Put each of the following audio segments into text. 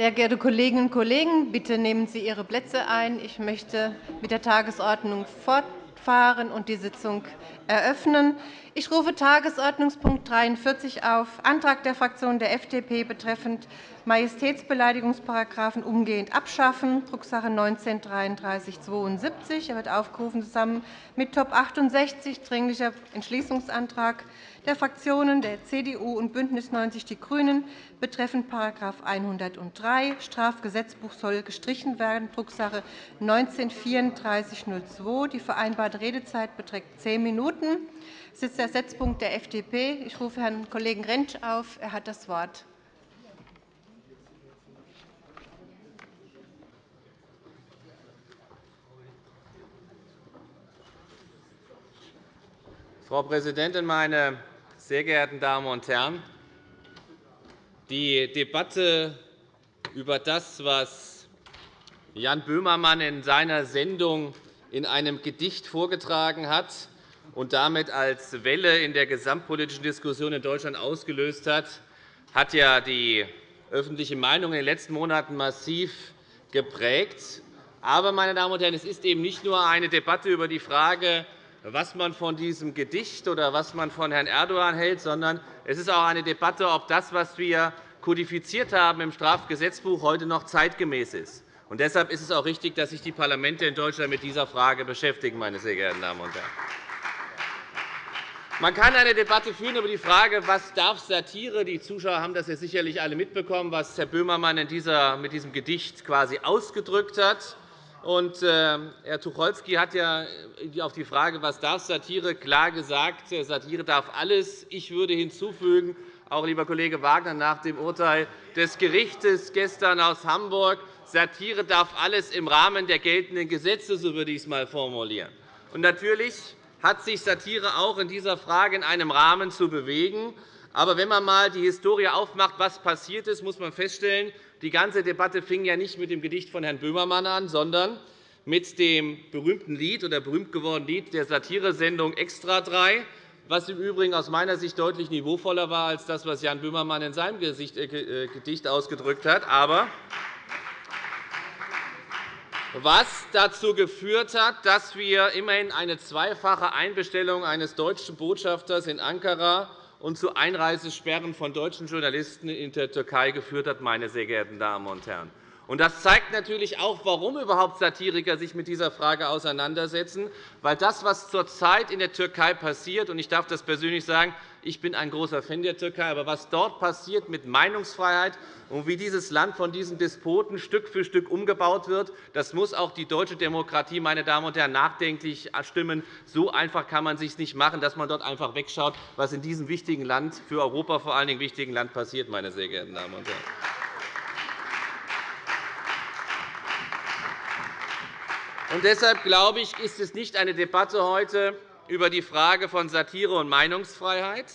Sehr geehrte Kolleginnen und Kollegen, bitte nehmen Sie Ihre Plätze ein. Ich möchte mit der Tagesordnung fortfahren und die Sitzung eröffnen. Ich rufe Tagesordnungspunkt 43 auf, Antrag der Fraktion der FDP betreffend Majestätsbeleidigungsparagraphen umgehend abschaffen, Drucksache 19-3372. Er wird aufgerufen zusammen mit Top 68, Dringlicher Entschließungsantrag der Fraktionen der CDU und BÜNDNIS 90 die GRÜNEN betreffend § 103 Strafgesetzbuch soll gestrichen werden, Drucksache 19-3402. Die vereinbarte Redezeit beträgt zehn Minuten. Das ist der Setzpunkt der FDP. Ich rufe Herrn Kollegen Rentsch auf. Er hat das Wort. Frau Präsidentin, meine sehr geehrten Damen und Herren! Die Debatte über das, was Jan Böhmermann in seiner Sendung in einem Gedicht vorgetragen hat und damit als Welle in der gesamtpolitischen Diskussion in Deutschland ausgelöst hat, hat ja die öffentliche Meinung in den letzten Monaten massiv geprägt. Aber, meine Damen und Herren, es ist eben nicht nur eine Debatte über die Frage, was man von diesem Gedicht oder was man von Herrn Erdogan hält, sondern es ist auch eine Debatte, ob das, was wir kodifiziert haben im Strafgesetzbuch, heute noch zeitgemäß ist. Und deshalb ist es auch richtig, dass sich die Parlamente in Deutschland mit dieser Frage beschäftigen. Meine sehr geehrten Damen und Herren. Man kann eine Debatte führen über die Frage, was darf Satire. Die Zuschauer haben das ja sicherlich alle mitbekommen, was Herr Böhmermann mit diesem Gedicht quasi ausgedrückt hat. Und, äh, Herr Tucholsky hat ja auf die Frage, was darf Satire, klar gesagt, Satire darf alles. Ich würde hinzufügen, auch lieber Kollege Wagner, nach dem Urteil des Gerichts gestern aus Hamburg, Satire darf alles im Rahmen der geltenden Gesetze, so würde ich es einmal formulieren. Und natürlich hat sich Satire auch in dieser Frage in einem Rahmen zu bewegen. Aber wenn man einmal die Historie aufmacht, was passiert ist, muss man feststellen, die ganze Debatte fing ja nicht mit dem Gedicht von Herrn Böhmermann an, sondern mit dem berühmten Lied oder berühmt gewordenen Lied der Satiresendung Extra 3, was im Übrigen aus meiner Sicht deutlich niveauvoller war als das, was Jan Böhmermann in seinem äh, Gedicht ausgedrückt hat. Aber was dazu geführt hat, dass wir immerhin eine zweifache Einbestellung eines deutschen Botschafters in Ankara und zu Einreisesperren von deutschen Journalisten in der Türkei geführt hat. Meine sehr geehrten Damen und Herren. Das zeigt natürlich auch, warum überhaupt Satiriker sich mit dieser Frage auseinandersetzen. Weil das, was zurzeit in der Türkei passiert, und ich darf das persönlich sagen, ich bin ein großer Fan der Türkei, aber was dort passiert mit Meinungsfreiheit und wie dieses Land von diesen Despoten Stück für Stück umgebaut wird, das muss auch die deutsche Demokratie meine Damen und Herren, nachdenklich stimmen. So einfach kann man es sich nicht machen, dass man dort einfach wegschaut, was in diesem wichtigen Land, für Europa vor allen Dingen wichtigen Land passiert. Meine sehr geehrten Damen und Herren. Und deshalb glaube ich, ist es nicht eine Debatte heute über die Frage von Satire und Meinungsfreiheit,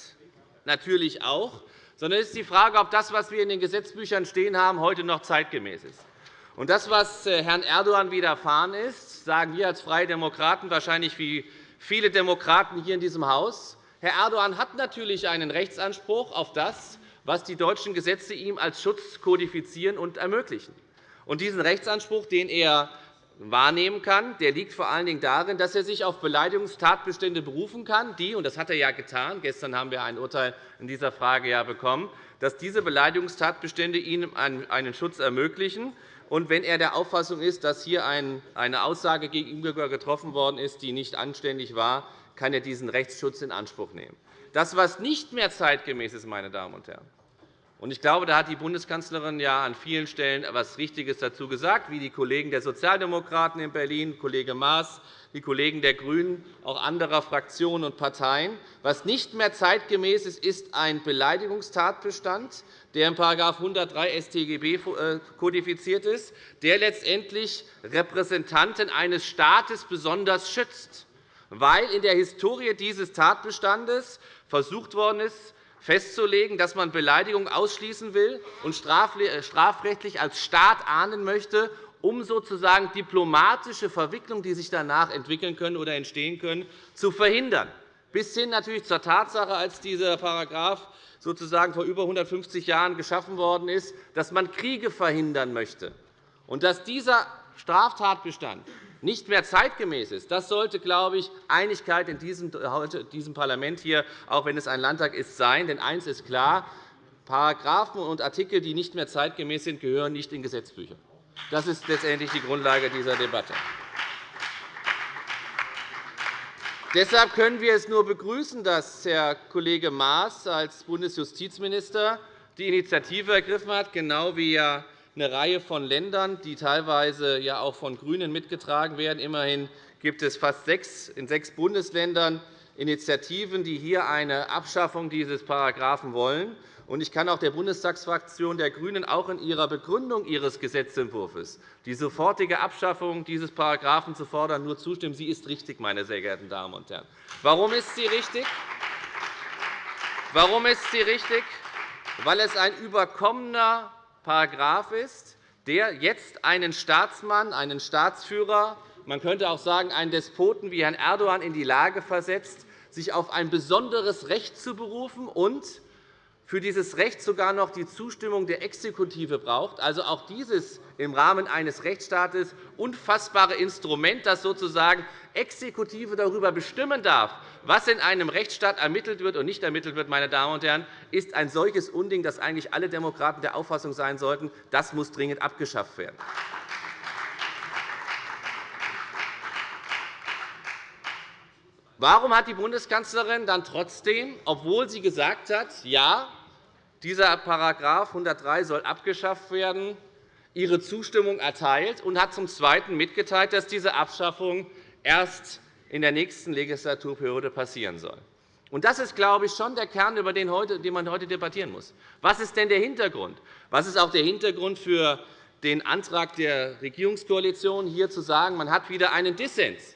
natürlich auch, sondern es ist die Frage, ob das, was wir in den Gesetzbüchern stehen haben, heute noch zeitgemäß ist. Und das, was äh, Herrn Erdogan widerfahren ist, sagen wir als Freie Demokraten wahrscheinlich wie viele Demokraten hier in diesem Haus. Herr Erdogan hat natürlich einen Rechtsanspruch auf das, was die deutschen Gesetze ihm als Schutz kodifizieren und ermöglichen. Und diesen Rechtsanspruch, den er wahrnehmen kann, der liegt vor allen Dingen darin, dass er sich auf Beleidigungstatbestände berufen kann, die, und das hat er ja getan, gestern haben wir ein Urteil in dieser Frage ja bekommen, dass diese Beleidigungstatbestände ihm einen Schutz ermöglichen. Und wenn er der Auffassung ist, dass hier eine Aussage gegen ihn getroffen worden ist, die nicht anständig war, kann er diesen Rechtsschutz in Anspruch nehmen. Das, was nicht mehr zeitgemäß ist, meine Damen und Herren, ich glaube, da hat die Bundeskanzlerin ja an vielen Stellen etwas Richtiges dazu gesagt, wie die Kollegen der Sozialdemokraten in Berlin, Kollege Maas, die Kollegen der GRÜNEN, auch anderer Fraktionen und Parteien. Was nicht mehr zeitgemäß ist, ist ein Beleidigungstatbestand, der in § 103 StGB kodifiziert ist, der letztendlich Repräsentanten eines Staates besonders schützt, weil in der Historie dieses Tatbestandes versucht worden ist, festzulegen, dass man Beleidigung ausschließen will und äh, strafrechtlich als Staat ahnden möchte, um sozusagen diplomatische Verwicklungen, die sich danach entwickeln können oder entstehen können, zu verhindern. bis hin natürlich zur Tatsache, als dieser Paragraph sozusagen vor über 150 Jahren geschaffen worden ist, dass man Kriege verhindern möchte. Und dass dieser Straftatbestand nicht mehr zeitgemäß ist, das sollte, glaube ich, Einigkeit in diesem Parlament hier, auch wenn es ein Landtag ist, sein. Denn eines ist klar, Paragraphen und Artikel, die nicht mehr zeitgemäß sind, gehören nicht in Gesetzbücher. Das ist letztendlich die Grundlage dieser Debatte. Deshalb können wir es nur begrüßen, dass Herr Kollege Maas als Bundesjustizminister die Initiative ergriffen hat, genau wie ja eine Reihe von Ländern, die teilweise ja auch von GRÜNEN mitgetragen werden. Immerhin gibt es fast sechs, in sechs Bundesländern Initiativen, die hier eine Abschaffung dieses Paragraphen wollen. Ich kann auch der Bundestagsfraktion der GRÜNEN auch in ihrer Begründung ihres Gesetzentwurfs die sofortige Abschaffung dieses Paragraphen zu fordern nur zustimmen. Sie ist richtig, meine sehr geehrten Damen und Herren. Warum ist sie richtig? Warum ist sie richtig? Weil es ein überkommener Paragraph ist, der jetzt einen Staatsmann, einen Staatsführer, man könnte auch sagen, einen Despoten wie Herrn Erdogan in die Lage versetzt, sich auf ein besonderes Recht zu berufen und für dieses Recht sogar noch die Zustimmung der Exekutive braucht, also auch dieses im Rahmen eines Rechtsstaates unfassbare Instrument, das sozusagen Exekutive darüber bestimmen darf, was in einem Rechtsstaat ermittelt wird und nicht ermittelt wird, meine Damen und Herren, ist ein solches Unding, dass eigentlich alle Demokraten der Auffassung sein sollten, das muss dringend abgeschafft werden. Warum hat die Bundeskanzlerin dann trotzdem, obwohl sie gesagt hat, ja, dieser § 103 soll abgeschafft werden, ihre Zustimmung erteilt und hat zum Zweiten mitgeteilt, dass diese Abschaffung erst in der nächsten Legislaturperiode passieren soll? Das ist, glaube ich, schon der Kern, über den man heute debattieren muss. Was ist denn der Hintergrund? Was ist auch der Hintergrund für den Antrag der Regierungskoalition, hier zu sagen, man hat wieder einen Dissens?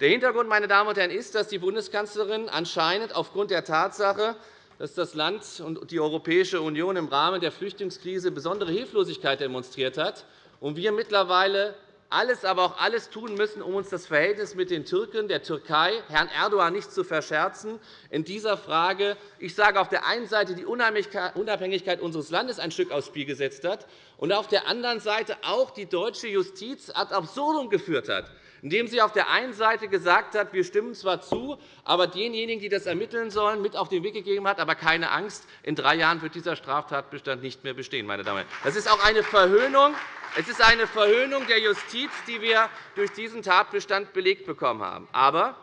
Der Hintergrund meine Damen und Herren, ist, dass die Bundeskanzlerin anscheinend aufgrund der Tatsache, dass das Land und die Europäische Union im Rahmen der Flüchtlingskrise besondere Hilflosigkeit demonstriert hat und wir mittlerweile alles, aber auch alles tun müssen, um uns das Verhältnis mit den Türken, der Türkei, Herrn Erdogan nicht zu verscherzen, in dieser Frage, ich sage, auf der einen Seite die Unabhängigkeit unseres Landes ein Stück aufs Spiel gesetzt hat und auf der anderen Seite auch die deutsche Justiz ad absurdum geführt hat indem sie auf der einen Seite gesagt hat, wir stimmen zwar zu, aber denjenigen, die das ermitteln sollen, mit auf den Weg gegeben hat, aber keine Angst, in drei Jahren wird dieser Straftatbestand nicht mehr bestehen. Meine Damen. Das ist auch eine Verhöhnung. Es ist eine Verhöhnung der Justiz, die wir durch diesen Tatbestand belegt bekommen haben. Aber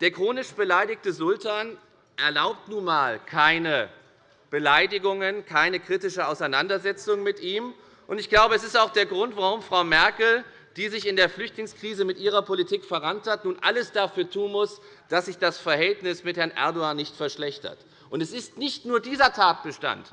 der chronisch beleidigte Sultan erlaubt nun einmal keine Beleidigungen, keine kritische Auseinandersetzung mit ihm. Ich glaube, es ist auch der Grund, warum Frau Merkel die sich in der Flüchtlingskrise mit ihrer Politik verrannt hat, nun alles dafür tun muss, dass sich das Verhältnis mit Herrn Erdogan nicht verschlechtert. es ist nicht nur dieser Tatbestand,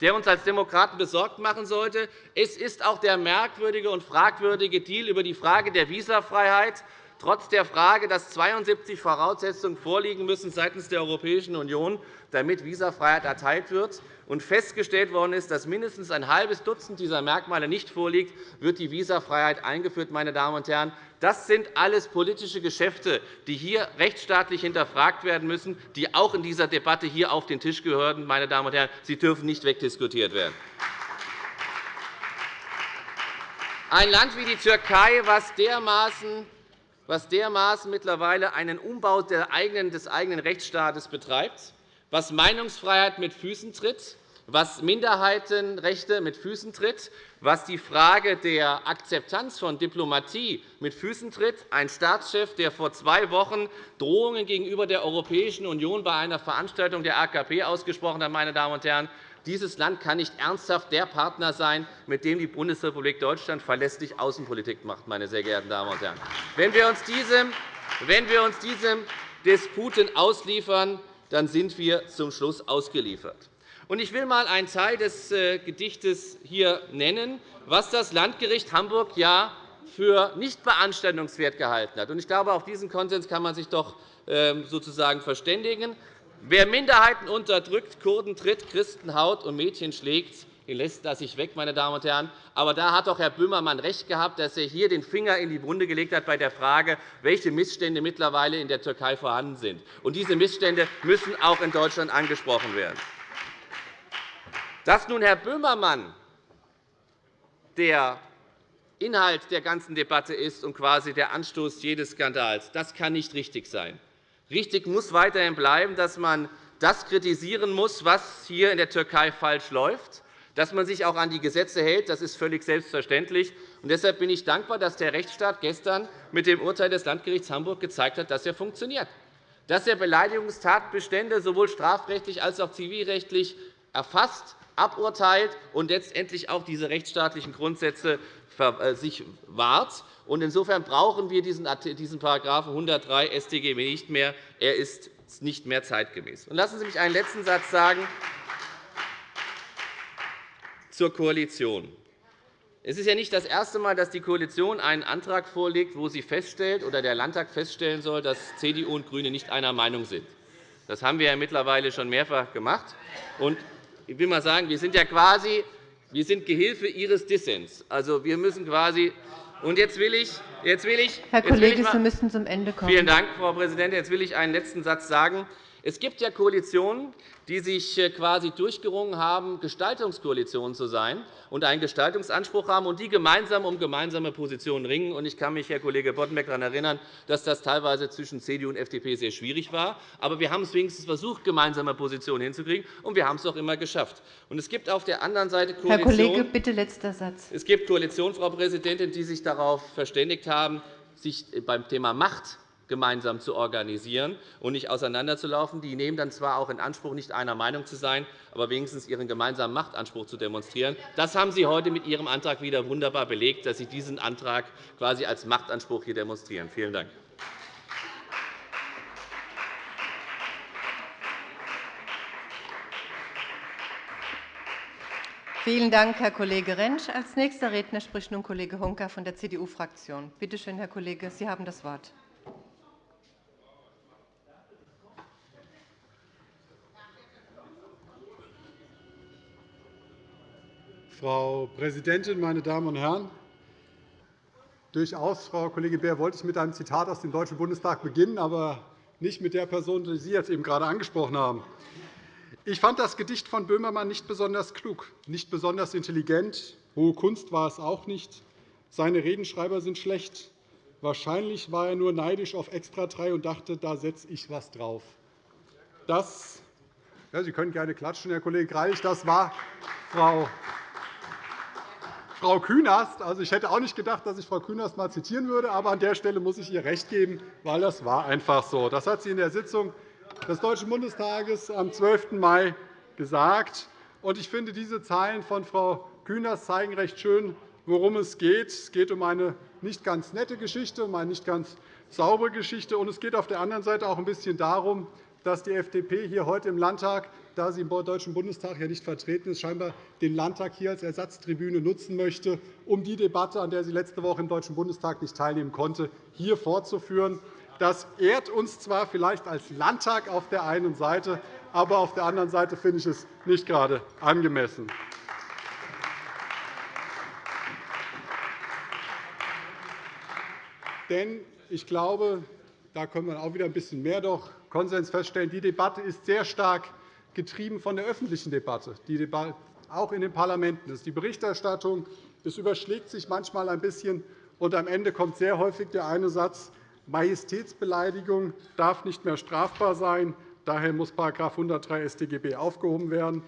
der uns als Demokraten besorgt machen sollte. Es ist auch der merkwürdige und fragwürdige Deal über die Frage der Visafreiheit, trotz der Frage, dass 72 Voraussetzungen vorliegen müssen seitens der Europäischen Union, damit Visafreiheit erteilt wird und festgestellt worden ist, dass mindestens ein halbes Dutzend dieser Merkmale nicht vorliegt, wird die Visafreiheit eingeführt. Meine Damen und Herren. Das sind alles politische Geschäfte, die hier rechtsstaatlich hinterfragt werden müssen, die auch in dieser Debatte hier auf den Tisch gehören. Meine Damen und Herren. Sie dürfen nicht wegdiskutiert werden. Ein Land wie die Türkei, was dermaßen was dermaßen mittlerweile einen Umbau des eigenen Rechtsstaates betreibt, was Meinungsfreiheit mit Füßen tritt, was Minderheitenrechte mit Füßen tritt, was die Frage der Akzeptanz von Diplomatie mit Füßen tritt. Ein Staatschef, der vor zwei Wochen Drohungen gegenüber der Europäischen Union bei einer Veranstaltung der AKP ausgesprochen hat. Meine Damen und Herren. Dieses Land kann nicht ernsthaft der Partner sein, mit dem die Bundesrepublik Deutschland verlässlich Außenpolitik macht. Meine sehr geehrten Damen und Herren. Wenn wir uns diesem, wenn wir uns diesem Disputen ausliefern, dann sind wir zum Schluss ausgeliefert. Ich will einmal einen Teil des äh, Gedichtes hier nennen, was das Landgericht Hamburg ja für nicht beanstandungswert gehalten hat. Ich glaube, auf diesen Konsens kann man sich doch ähm, sozusagen verständigen. Wer Minderheiten unterdrückt, Kurden tritt, Christen haut und Mädchen schlägt, den lässt er sich weg, meine Damen und Herren. Aber da hat doch Herr Böhmermann recht gehabt, dass er hier den Finger in die Wunde gelegt hat bei der Frage, welche Missstände mittlerweile in der Türkei vorhanden sind. Und diese Missstände müssen auch in Deutschland angesprochen werden. Dass nun Herr Böhmermann der Inhalt der ganzen Debatte ist und quasi der Anstoß jedes Skandals, das kann nicht richtig sein. Richtig muss weiterhin bleiben, dass man das kritisieren muss, was hier in der Türkei falsch läuft. Dass man sich auch an die Gesetze hält, das ist völlig selbstverständlich. Und deshalb bin ich dankbar, dass der Rechtsstaat gestern mit dem Urteil des Landgerichts Hamburg gezeigt hat, dass er funktioniert, dass er Beleidigungstatbestände sowohl strafrechtlich als auch zivilrechtlich erfasst, aburteilt und letztendlich auch diese rechtsstaatlichen Grundsätze äh, sich wahrt. Insofern brauchen wir diesen § 103 StGB nicht mehr. Er ist nicht mehr zeitgemäß. Lassen Sie mich einen letzten Satz sagen zur Koalition. Es ist ja nicht das erste Mal, dass die Koalition einen Antrag vorlegt, wo sie feststellt oder der Landtag feststellen soll, dass CDU und GRÜNE nicht einer Meinung sind. Das haben wir ja mittlerweile schon mehrfach gemacht. ich will mal sagen, wir sind ja quasi wir sind Gehilfe Ihres Dissens. Also, wir müssen quasi und jetzt will ich, jetzt will ich, Herr Kollege, Sie müssen zum Ende kommen. Vielen Dank, Frau Präsidentin. Jetzt will ich einen letzten Satz sagen. Es gibt ja Koalitionen, die sich äh, quasi durchgerungen haben, Gestaltungskoalitionen zu sein und einen Gestaltungsanspruch haben und die gemeinsam um gemeinsame Positionen ringen. Ich kann mich, Herr Kollege Boddenberg, daran erinnern, dass das teilweise zwischen CDU und FDP sehr schwierig war. Aber wir haben es wenigstens versucht, gemeinsame Positionen hinzukriegen, und wir haben es auch immer geschafft. es gibt auf der anderen Seite Herr Kollege, bitte letzter Satz. Es gibt Koalitionen, Frau Präsidentin, die sich darauf verständigt haben, sich beim Thema Macht gemeinsam zu organisieren und nicht auseinanderzulaufen. Die nehmen dann zwar auch in Anspruch, nicht einer Meinung zu sein, aber wenigstens ihren gemeinsamen Machtanspruch zu demonstrieren. Das haben Sie heute mit Ihrem Antrag wieder wunderbar belegt, dass Sie diesen Antrag quasi als Machtanspruch hier demonstrieren. Vielen Dank. Vielen Dank, Herr Kollege Rentsch. Als nächster Redner spricht nun Kollege Honka von der CDU-Fraktion. Bitte schön, Herr Kollege, Sie haben das Wort. Frau Präsidentin, meine Damen und Herren! Durchaus, Frau Kollegin Beer, wollte ich mit einem Zitat aus dem Deutschen Bundestag beginnen, aber nicht mit der Person, die Sie jetzt eben gerade angesprochen haben. Ich fand das Gedicht von Böhmermann nicht besonders klug, nicht besonders intelligent. Hohe Kunst war es auch nicht. Seine Redenschreiber sind schlecht. Wahrscheinlich war er nur neidisch auf Extra 3 und dachte, da setze ich was drauf. Das, ja, Sie können gerne klatschen, Herr Kollege Greilich. Das war Frau Frau Künast. Also, ich hätte auch nicht gedacht, dass ich Frau Künast mal zitieren würde, aber an der Stelle muss ich ihr recht geben, weil das war einfach so. Das hat sie in der Sitzung des Deutschen Bundestages am 12. Mai gesagt. Ich finde, diese Zeilen von Frau Künast zeigen recht schön, worum es geht. Es geht um eine nicht ganz nette Geschichte, um eine nicht ganz saubere Geschichte. Und es geht auf der anderen Seite auch ein bisschen darum, dass die FDP hier heute im Landtag da sie im Deutschen Bundestag ja nicht vertreten ist, scheinbar den Landtag hier als Ersatztribüne nutzen möchte, um die Debatte, an der sie letzte Woche im Deutschen Bundestag nicht teilnehmen konnte, hier fortzuführen. Das ehrt uns zwar vielleicht als Landtag auf der einen Seite, aber auf der anderen Seite finde ich es nicht gerade angemessen. Denn ich glaube, da können wir auch wieder ein bisschen mehr doch Konsens feststellen. Die Debatte ist sehr stark getrieben von der öffentlichen Debatte, die auch in den Parlamenten ist. Die Berichterstattung es überschlägt sich manchmal ein bisschen, und am Ende kommt sehr häufig der eine Satz, Majestätsbeleidigung darf nicht mehr strafbar sein. Daher muss § 103 StGB aufgehoben werden.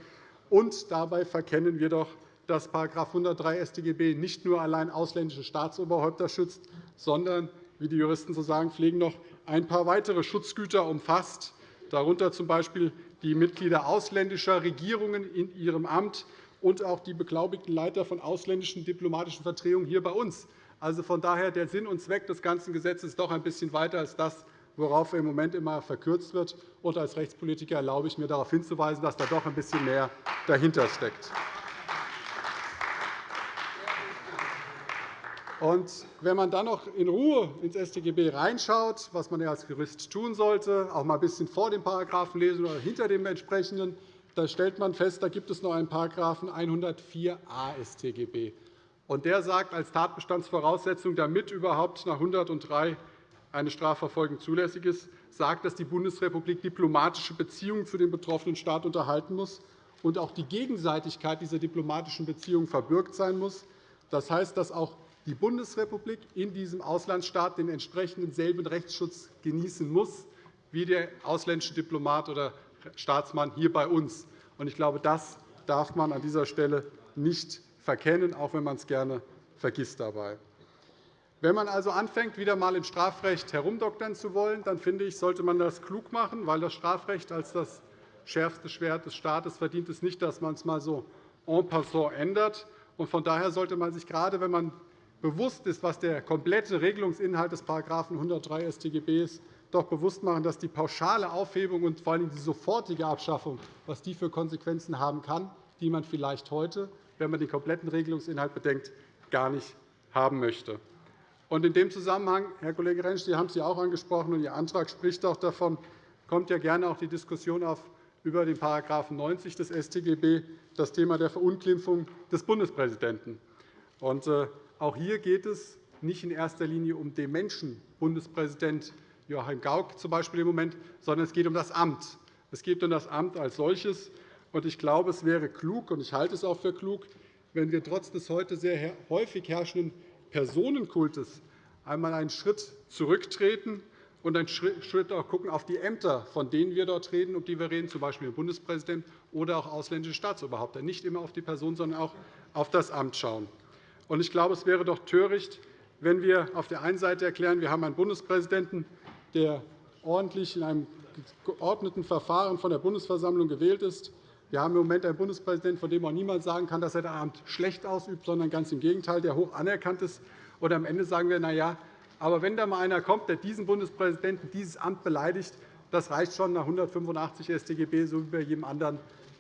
Und dabei verkennen wir doch, dass § 103 StGB nicht nur allein ausländische Staatsoberhäupter schützt, sondern, wie die Juristen zu sagen pflegen, noch ein paar weitere Schutzgüter umfasst, darunter z. B die Mitglieder ausländischer Regierungen in ihrem Amt und auch die beglaubigten Leiter von ausländischen diplomatischen Vertretungen hier bei uns. Also von daher der Sinn und Zweck des ganzen Gesetzes ist doch ein bisschen weiter als das, worauf im Moment immer verkürzt wird. Und als Rechtspolitiker erlaube ich mir, darauf hinzuweisen, dass da doch ein bisschen mehr dahinter steckt. Und wenn man dann noch in Ruhe ins StGB reinschaut, was man als Jurist tun sollte, auch mal ein bisschen vor dem Paragraphen lesen oder hinter dem entsprechenden, da stellt man fest, da gibt es noch einen § 104a StGB. Und der sagt als Tatbestandsvoraussetzung, damit überhaupt nach 103 eine Strafverfolgung zulässig ist, sagt, dass die Bundesrepublik diplomatische Beziehungen zu dem betroffenen Staat unterhalten muss und auch die Gegenseitigkeit dieser diplomatischen Beziehungen verbürgt sein muss. Das heißt, dass auch die Bundesrepublik in diesem Auslandsstaat den entsprechenden selben Rechtsschutz genießen muss wie der ausländische Diplomat oder Staatsmann hier bei uns. Ich glaube, das darf man an dieser Stelle nicht verkennen, auch wenn man es gerne vergisst dabei. Wenn man also anfängt, wieder einmal im Strafrecht herumdoktern zu wollen, dann finde ich, sollte man das klug machen, weil das Strafrecht als das schärfste Schwert des Staates verdient es nicht, dass man es mal so en passant ändert. Von daher sollte man sich gerade, wenn man bewusst ist, was der komplette Regelungsinhalt des § 103 StGB ist, doch bewusst machen, dass die pauschale Aufhebung und vor allem die sofortige Abschaffung, was die für Konsequenzen haben kann, die man vielleicht heute, wenn man den kompletten Regelungsinhalt bedenkt, gar nicht haben möchte. in dem Zusammenhang, Herr Kollege Rentsch, Sie haben es ja auch angesprochen, und Ihr Antrag spricht auch davon, kommt ja gerne auch die Diskussion auf über den § 90 des StGB, das Thema der Verunglimpfung des Bundespräsidenten. Und, äh, auch hier geht es nicht in erster Linie um den Menschen Bundespräsident Joachim Gauck zum Beispiel im Moment, sondern es geht um das Amt. Es geht um das Amt als solches. Ich glaube, es wäre klug, und ich halte es auch für klug, wenn wir trotz des heute sehr häufig herrschenden Personenkultes einmal einen Schritt zurücktreten und einen Schritt auch gucken auf die Ämter, von denen wir dort reden, um die wir reden, z. B. den Bundespräsidenten oder auch ausländische Staatsoberhäupter. Nicht immer auf die Person, sondern auch auf das Amt schauen. Ich glaube, es wäre doch töricht, wenn wir auf der einen Seite erklären, wir haben einen Bundespräsidenten, der ordentlich in einem geordneten Verfahren von der Bundesversammlung gewählt ist. Wir haben im Moment einen Bundespräsidenten, von dem auch niemand sagen kann, dass er das Amt schlecht ausübt, sondern ganz im Gegenteil, der hoch anerkannt ist. Und am Ende sagen wir, na ja, aber wenn da mal einer kommt, der diesen Bundespräsidenten, dieses Amt beleidigt, das reicht schon nach 185 StGB, so wie bei jedem anderen.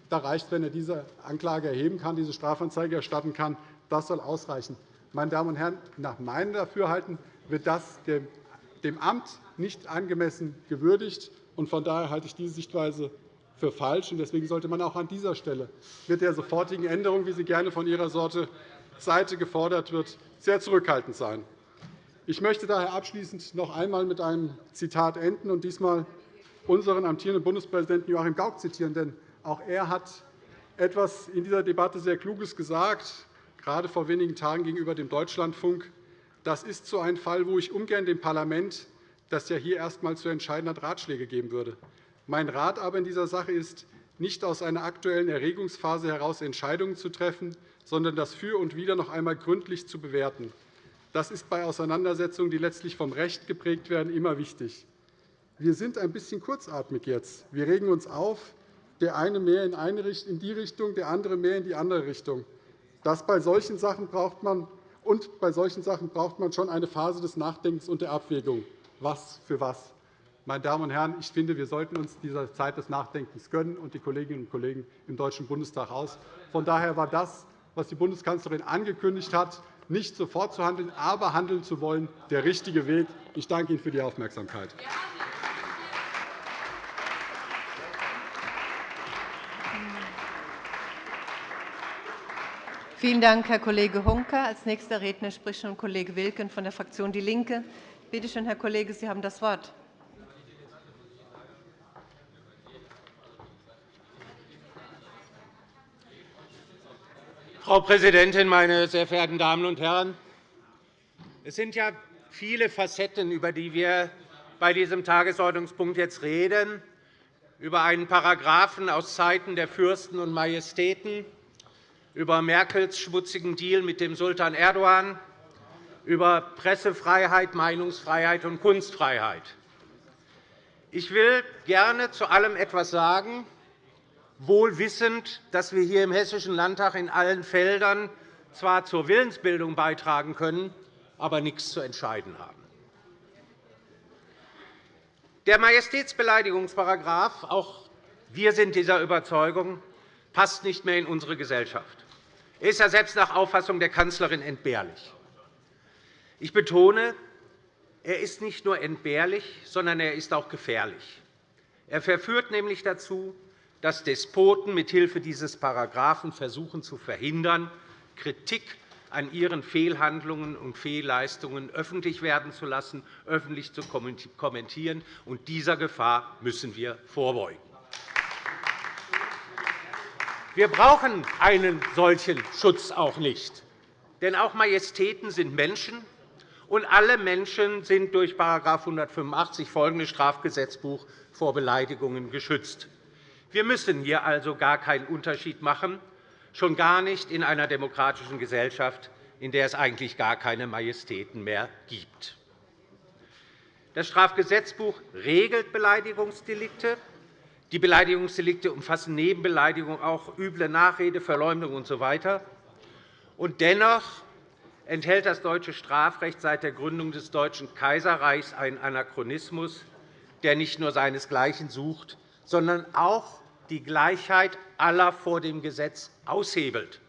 Da reicht, wenn er diese Anklage erheben kann, diese Strafanzeige erstatten kann. Das soll ausreichen. Meine Damen und Herren, nach meinem Dafürhalten wird das dem Amt nicht angemessen gewürdigt. Von daher halte ich diese Sichtweise für falsch. Deswegen sollte man auch an dieser Stelle mit der sofortigen Änderung, wie sie gerne von Ihrer Seite gefordert wird, sehr zurückhaltend sein. Ich möchte daher abschließend noch einmal mit einem Zitat enden und diesmal unseren amtierenden Bundespräsidenten Joachim Gauck zitieren. Denn auch er hat etwas in dieser Debatte sehr Kluges gesagt, gerade vor wenigen Tagen gegenüber dem Deutschlandfunk. Das ist so ein Fall, wo ich ungern dem Parlament, das ja hier erstmals zu entscheiden hat, Ratschläge geben würde. Mein Rat aber in dieser Sache ist, nicht aus einer aktuellen Erregungsphase heraus Entscheidungen zu treffen, sondern das Für und Wider noch einmal gründlich zu bewerten. Das ist bei Auseinandersetzungen, die letztlich vom Recht geprägt werden, immer wichtig. Wir sind ein bisschen kurzatmig jetzt. Wir regen uns auf, der eine mehr in die Richtung, der andere mehr in die andere Richtung. Das bei solchen Sachen braucht man und bei solchen Sachen braucht man schon eine Phase des Nachdenkens und der Abwägung. Was für was? Meine Damen und Herren, ich finde, wir sollten uns diese Zeit des Nachdenkens gönnen und die Kolleginnen und Kollegen im Deutschen Bundestag aus. Von daher war das, was die Bundeskanzlerin angekündigt hat, nicht sofort zu handeln, aber handeln zu wollen, der richtige Weg. Ich danke Ihnen für die Aufmerksamkeit. Vielen Dank, Herr Kollege Honka. Als nächster Redner spricht nun Kollege Wilken von der Fraktion DIE LINKE. Bitte schön, Herr Kollege, Sie haben das Wort. Frau Präsidentin, meine sehr verehrten Damen und Herren! Es sind ja viele Facetten, über die wir bei diesem Tagesordnungspunkt jetzt reden, über einen Paragraphen aus Zeiten der Fürsten und Majestäten, über Merkels schmutzigen Deal mit dem Sultan Erdogan, über Pressefreiheit, Meinungsfreiheit und Kunstfreiheit. Ich will gerne zu allem etwas sagen, wohl wissend, dass wir hier im Hessischen Landtag in allen Feldern zwar zur Willensbildung beitragen können, aber nichts zu entscheiden haben. Der Majestätsbeleidigungsparagraf, auch wir sind dieser Überzeugung, passt nicht mehr in unsere Gesellschaft. Er ist ja selbst nach Auffassung der Kanzlerin entbehrlich. Ich betone, er ist nicht nur entbehrlich, sondern er ist auch gefährlich. Er verführt nämlich dazu, dass Despoten mithilfe dieses Paragraphen versuchen zu verhindern, Kritik an ihren Fehlhandlungen und Fehlleistungen öffentlich werden zu lassen, öffentlich zu kommentieren. Und dieser Gefahr müssen wir vorbeugen. Wir brauchen einen solchen Schutz auch nicht. Denn auch Majestäten sind Menschen, und alle Menschen sind durch § 185 folgendes Strafgesetzbuch vor Beleidigungen geschützt. Wir müssen hier also gar keinen Unterschied machen, schon gar nicht in einer demokratischen Gesellschaft, in der es eigentlich gar keine Majestäten mehr gibt. Das Strafgesetzbuch regelt Beleidigungsdelikte. Die Beleidigungsdelikte umfassen neben Beleidigung auch üble Nachrede, Verleumdung usw. Und dennoch enthält das deutsche Strafrecht seit der Gründung des Deutschen Kaiserreichs einen Anachronismus, der nicht nur seinesgleichen sucht, sondern auch die Gleichheit aller vor dem Gesetz aushebelt,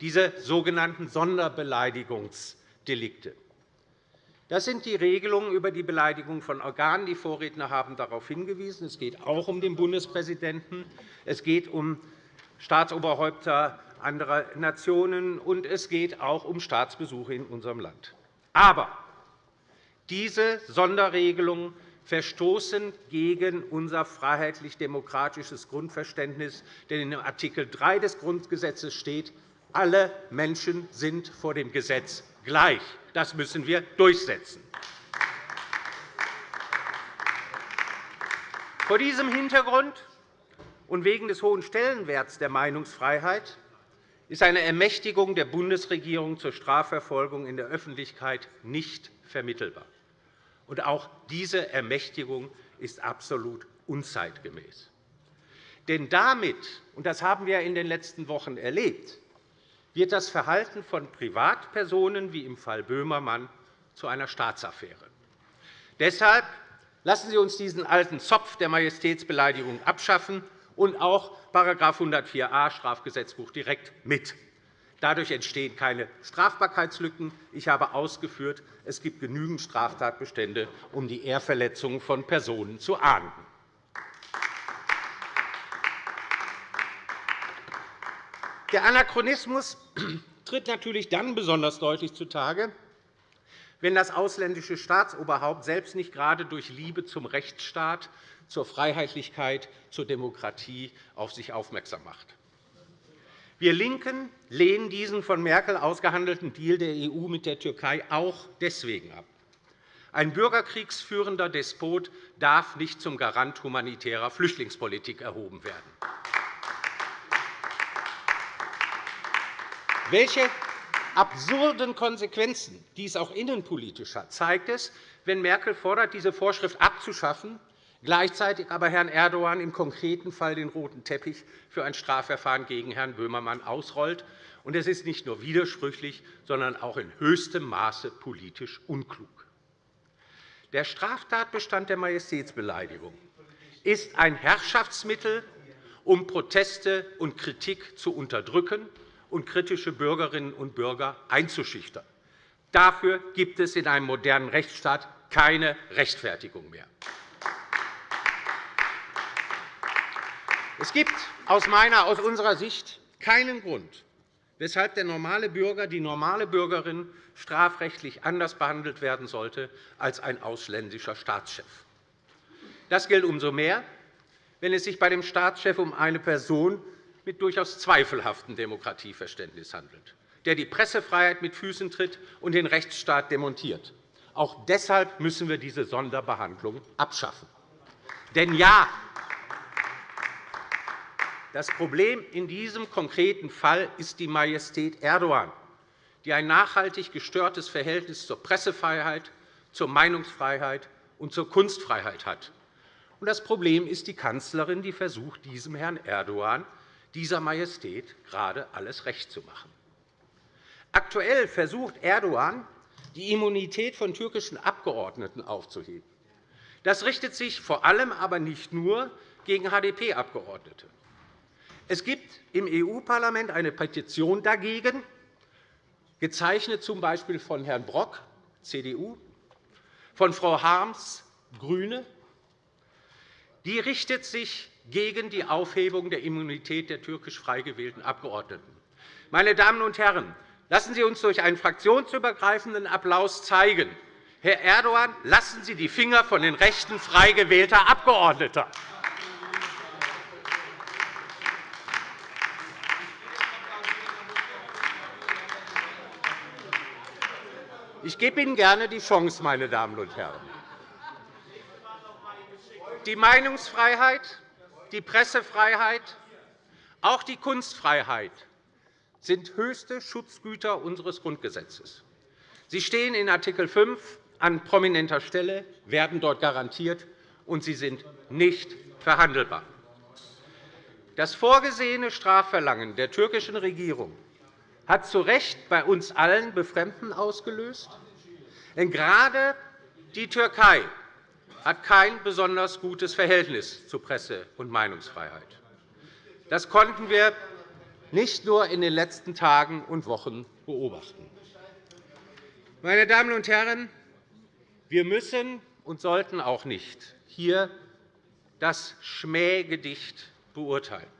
diese sogenannten Sonderbeleidigungsdelikte. Das sind die Regelungen über die Beleidigung von Organen. Die Vorredner haben darauf hingewiesen. Es geht auch um den Bundespräsidenten. Es geht um Staatsoberhäupter anderer Nationen, und es geht auch um Staatsbesuche in unserem Land. Aber diese Sonderregelungen verstoßen gegen unser freiheitlich-demokratisches Grundverständnis. Denn in Art. 3 des Grundgesetzes steht, alle Menschen sind vor dem Gesetz gleich. Das müssen wir durchsetzen. Vor diesem Hintergrund und wegen des hohen Stellenwerts der Meinungsfreiheit ist eine Ermächtigung der Bundesregierung zur Strafverfolgung in der Öffentlichkeit nicht vermittelbar. Und auch diese Ermächtigung ist absolut unzeitgemäß. Denn damit, und das haben wir in den letzten Wochen erlebt, wird das Verhalten von Privatpersonen, wie im Fall Böhmermann, zu einer Staatsaffäre. Deshalb lassen Sie uns diesen alten Zopf der Majestätsbeleidigung abschaffen und auch § 104a Strafgesetzbuch direkt mit. Dadurch entstehen keine Strafbarkeitslücken. Ich habe ausgeführt, es gibt genügend Straftatbestände, um die Ehrverletzungen von Personen zu ahnden. Der Anachronismus tritt natürlich dann besonders deutlich zutage, wenn das ausländische Staatsoberhaupt selbst nicht gerade durch Liebe zum Rechtsstaat, zur Freiheitlichkeit, zur Demokratie auf sich aufmerksam macht. Wir LINKEN lehnen diesen von Merkel ausgehandelten Deal der EU mit der Türkei auch deswegen ab. Ein bürgerkriegsführender Despot darf nicht zum Garant humanitärer Flüchtlingspolitik erhoben werden. Welche absurden Konsequenzen dies auch innenpolitisch hat, zeigt es, wenn Merkel fordert, diese Vorschrift abzuschaffen, gleichzeitig aber Herrn Erdogan im konkreten Fall den roten Teppich für ein Strafverfahren gegen Herrn Böhmermann ausrollt. Es ist nicht nur widersprüchlich, sondern auch in höchstem Maße politisch unklug. Der Straftatbestand der Majestätsbeleidigung ist ein Herrschaftsmittel, um Proteste und Kritik zu unterdrücken und kritische Bürgerinnen und Bürger einzuschüchtern. Dafür gibt es in einem modernen Rechtsstaat keine Rechtfertigung mehr. Es gibt aus meiner, aus unserer Sicht keinen Grund, weshalb der normale Bürger, die normale Bürgerin strafrechtlich anders behandelt werden sollte als ein ausländischer Staatschef. Das gilt umso mehr, wenn es sich bei dem Staatschef um eine Person mit durchaus zweifelhaftem Demokratieverständnis handelt, der die Pressefreiheit mit Füßen tritt und den Rechtsstaat demontiert. Auch deshalb müssen wir diese Sonderbehandlung abschaffen. Denn ja, das Problem in diesem konkreten Fall ist die Majestät Erdogan, die ein nachhaltig gestörtes Verhältnis zur Pressefreiheit, zur Meinungsfreiheit und zur Kunstfreiheit hat. Das Problem ist die Kanzlerin, die versucht, diesem Herrn Erdogan, dieser Majestät, gerade alles recht zu machen. Aktuell versucht Erdogan, die Immunität von türkischen Abgeordneten aufzuheben. Das richtet sich vor allem aber nicht nur gegen HDP-Abgeordnete. Es gibt im EU-Parlament eine Petition dagegen, gezeichnet z.B. von Herrn Brock, CDU, von Frau Harms, GRÜNE. Die richtet sich gegen die Aufhebung der Immunität der türkisch frei gewählten Abgeordneten. Meine Damen und Herren, lassen Sie uns durch einen fraktionsübergreifenden Applaus zeigen, Herr Erdogan, lassen Sie die Finger von den Rechten frei gewählter Abgeordneter. Ich gebe Ihnen gerne die Chance, meine Damen und Herren. Die Meinungsfreiheit, die Pressefreiheit, auch die Kunstfreiheit sind höchste Schutzgüter unseres Grundgesetzes. Sie stehen in Art. 5 an prominenter Stelle, werden dort garantiert, und sie sind nicht verhandelbar. Das vorgesehene Strafverlangen der türkischen Regierung hat zu Recht bei uns allen Befremden ausgelöst. Denn gerade die Türkei hat kein besonders gutes Verhältnis zu Presse- und Meinungsfreiheit. Das konnten wir nicht nur in den letzten Tagen und Wochen beobachten. Meine Damen und Herren, wir müssen und sollten auch nicht hier das Schmähgedicht beurteilen.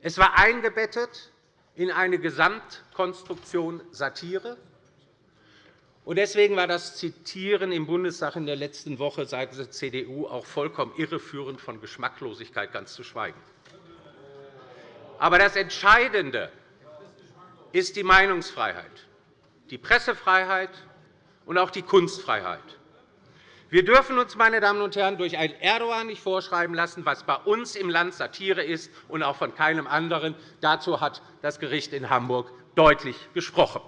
Es war eingebettet in eine Gesamtkonstruktion Satire. Deswegen war das Zitieren im Bundestag in der letzten Woche seitens der CDU auch vollkommen irreführend, von Geschmacklosigkeit ganz zu schweigen. Aber das Entscheidende ist die Meinungsfreiheit, die Pressefreiheit und auch die Kunstfreiheit. Wir dürfen uns, meine Damen und Herren, durch einen Erdogan nicht vorschreiben lassen, was bei uns im Land Satire ist und auch von keinem anderen. Dazu hat das Gericht in Hamburg deutlich gesprochen.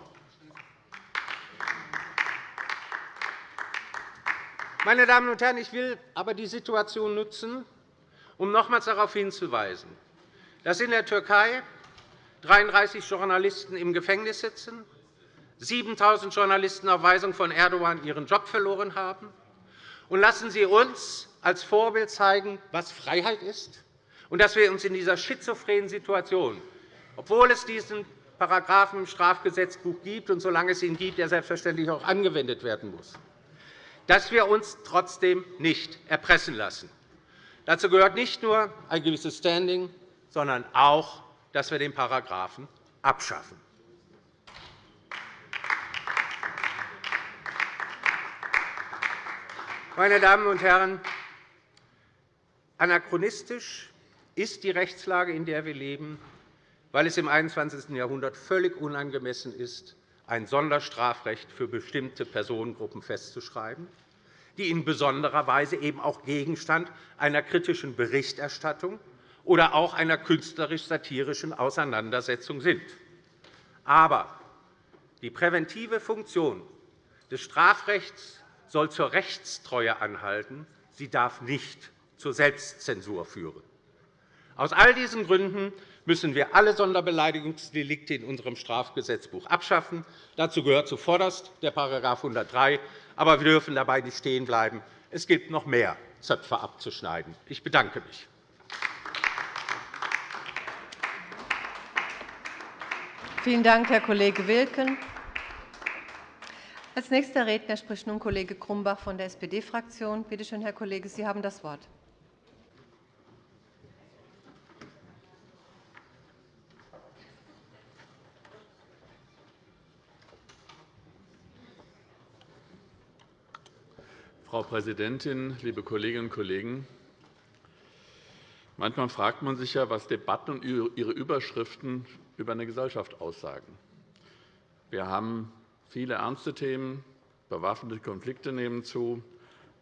Meine Damen und Herren, ich will aber die Situation nutzen, um nochmals darauf hinzuweisen, dass in der Türkei 33 Journalisten im Gefängnis sitzen, 7.000 Journalisten auf Weisung von Erdogan ihren Job verloren haben, und lassen Sie uns als Vorbild zeigen, was Freiheit ist, und dass wir uns in dieser schizophrenen Situation, obwohl es diesen Paragraphen im Strafgesetzbuch gibt und solange es ihn gibt, er selbstverständlich auch angewendet werden muss, dass wir uns trotzdem nicht erpressen lassen. Dazu gehört nicht nur ein gewisses Standing, sondern auch, dass wir den Paragraphen abschaffen. Meine Damen und Herren, anachronistisch ist die Rechtslage, in der wir leben, weil es im 21. Jahrhundert völlig unangemessen ist, ein Sonderstrafrecht für bestimmte Personengruppen festzuschreiben, die in besonderer Weise eben auch Gegenstand einer kritischen Berichterstattung oder auch einer künstlerisch-satirischen Auseinandersetzung sind. Aber die präventive Funktion des Strafrechts soll zur Rechtstreue anhalten. Sie darf nicht zur Selbstzensur führen. Aus all diesen Gründen müssen wir alle Sonderbeleidigungsdelikte in unserem Strafgesetzbuch abschaffen. Dazu gehört zuvorderst der § 103. Aber wir dürfen dabei nicht stehen bleiben. Es gibt noch mehr Zöpfe abzuschneiden. Ich bedanke mich. Vielen Dank, Herr Kollege Wilken. Als nächster Redner spricht nun Kollege Grumbach von der SPD-Fraktion. Bitte schön, Herr Kollege, Sie haben das Wort. Frau Präsidentin, liebe Kolleginnen und Kollegen! Manchmal fragt man sich ja, was Debatten und ihre Überschriften über eine Gesellschaft aussagen. Wir haben Viele ernste Themen. Bewaffnete Konflikte nehmen zu.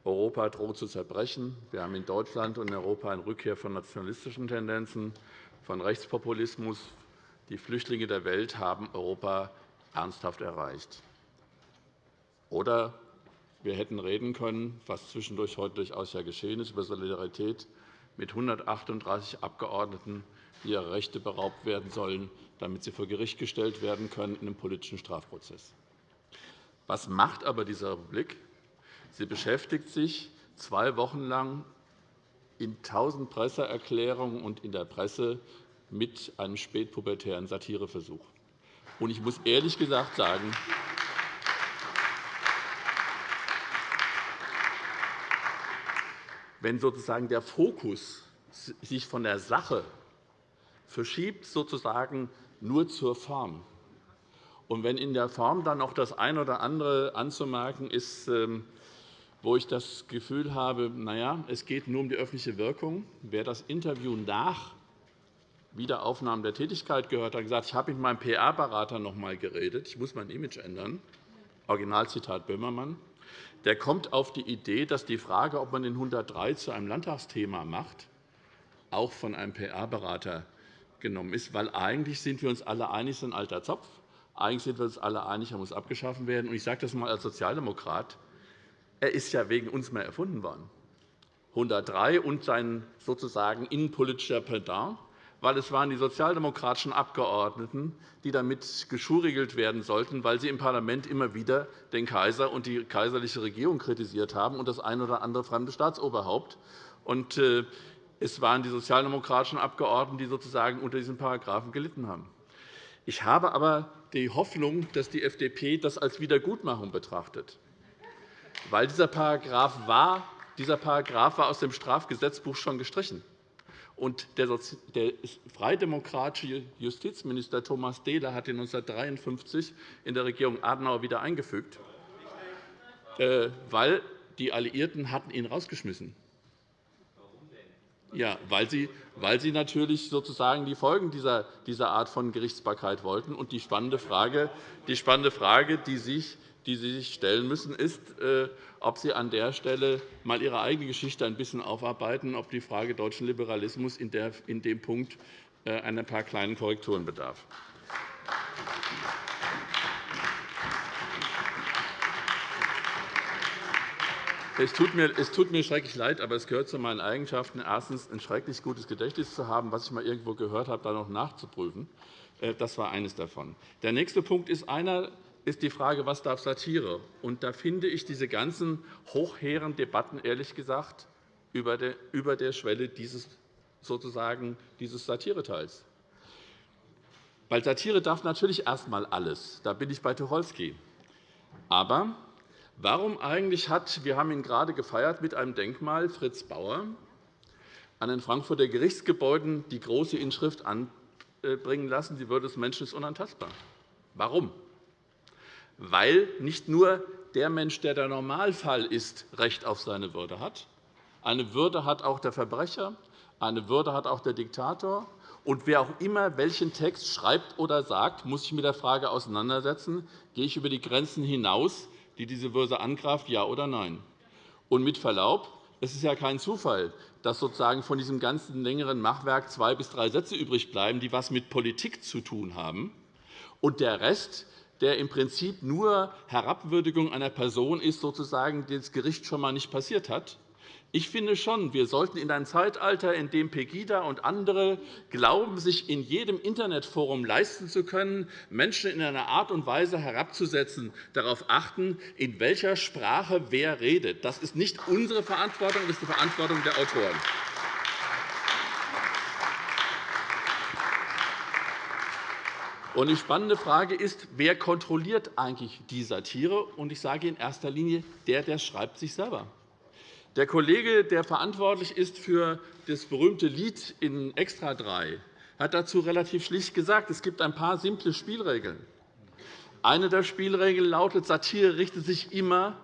Europa droht zu zerbrechen. Wir haben in Deutschland und in Europa eine Rückkehr von nationalistischen Tendenzen, von Rechtspopulismus. Die Flüchtlinge der Welt haben Europa ernsthaft erreicht. Oder wir hätten reden können, was zwischendurch heute durchaus ja geschehen ist, über Solidarität mit 138 Abgeordneten, die ihrer Rechte beraubt werden sollen, damit sie vor Gericht gestellt werden können in einem politischen Strafprozess. Was macht aber diese Republik? Sie beschäftigt sich zwei Wochen lang in tausend Presseerklärungen und in der Presse mit einem spätpubertären Satireversuch. Ich muss ehrlich gesagt sagen, wenn sozusagen der Fokus sich von der Sache verschiebt sozusagen nur zur Form. Und wenn in der Form dann auch das eine oder andere anzumerken ist, ähm, wo ich das Gefühl habe, na ja, es geht nur um die öffentliche Wirkung. Wer das Interview nach Wiederaufnahme der Tätigkeit gehört, hat gesagt, ich habe mit meinem PR-Berater noch einmal geredet, ich muss mein Image ändern. Originalzitat Böhmermann. Der kommt auf die Idee, dass die Frage, ob man den 103 zu einem Landtagsthema macht, auch von einem PR-Berater genommen ist, weil eigentlich sind wir uns alle einig, es ist ein alter Zopf. Eigentlich sind wir uns alle einig, er muss abgeschaffen werden. Ich sage das einmal als Sozialdemokrat. Er ist ja wegen uns mehr erfunden worden. 103 und sein sozusagen innenpolitischer Pendant weil es waren die sozialdemokratischen Abgeordneten, die damit geschurigelt werden sollten, weil sie im Parlament immer wieder den Kaiser und die kaiserliche Regierung kritisiert haben und das ein oder andere fremde Staatsoberhaupt. Und äh, es waren die sozialdemokratischen Abgeordneten, die sozusagen unter diesen Paragraphen gelitten haben. Ich habe aber die Hoffnung, dass die FDP das als Wiedergutmachung betrachtet. Weil dieser Paragraph war, dieser Paragraph war aus dem Strafgesetzbuch schon gestrichen. Und der freidemokratische Justizminister Thomas Dehler hat ihn 1953 in der Regierung Adenauer wieder eingefügt, äh, weil die Alliierten hatten ihn rausgeschmissen. Ja, weil sie, weil sie natürlich sozusagen die Folgen dieser, dieser Art von Gerichtsbarkeit wollten. Und die spannende Frage, die, spannende Frage, die sich die Sie sich stellen müssen, ist, äh, ob Sie an der Stelle einmal Ihre eigene Geschichte ein bisschen aufarbeiten, ob die Frage deutschen Liberalismus in dem Punkt äh, ein paar kleinen Korrekturen bedarf. Es tut, mir, es tut mir schrecklich leid, aber es gehört zu meinen Eigenschaften, erstens ein schrecklich gutes Gedächtnis zu haben, was ich einmal irgendwo gehört habe, da noch nachzuprüfen. Äh, das war eines davon. Der nächste Punkt ist einer, ist die Frage, was darf Satire? Und da finde ich diese ganzen hochhehren Debatten, ehrlich gesagt, über der Schwelle dieses, sozusagen, dieses Satireteils. Weil Satire darf natürlich erst einmal alles. Da bin ich bei Tucholsky. Aber warum eigentlich hat, wir haben ihn gerade gefeiert mit einem Denkmal, Fritz Bauer, an den Frankfurter Gerichtsgebäuden die große Inschrift anbringen lassen, die Würde des Menschen ist unantastbar. Warum? Weil nicht nur der Mensch, der der Normalfall ist, Recht auf seine Würde hat. Eine Würde hat auch der Verbrecher, eine Würde hat auch der Diktator. Und wer auch immer welchen Text schreibt oder sagt, muss sich mit der Frage auseinandersetzen, gehe ich über die Grenzen hinaus, die diese Würde angreift, ja oder nein. Und mit Verlaub, es ist ja kein Zufall, dass sozusagen von diesem ganzen längeren Machwerk zwei bis drei Sätze übrig bleiben, die etwas mit Politik zu tun haben. Und der Rest der im Prinzip nur Herabwürdigung einer Person ist, sozusagen, die das Gericht schon einmal nicht passiert hat. Ich finde schon, wir sollten in ein Zeitalter, in dem Pegida und andere glauben, sich in jedem Internetforum leisten zu können, Menschen in einer Art und Weise herabzusetzen, darauf achten, in welcher Sprache wer redet. Das ist nicht unsere Verantwortung, das ist die Verantwortung der Autoren. Die spannende Frage ist, wer kontrolliert eigentlich die Satire? Und ich sage in erster Linie, der, der schreibt sich selber. Der Kollege, der verantwortlich ist für das berühmte Lied in Extra 3, hat dazu relativ schlicht gesagt, es gibt ein paar simple Spielregeln. Eine der Spielregeln lautet, Satire richtet sich immer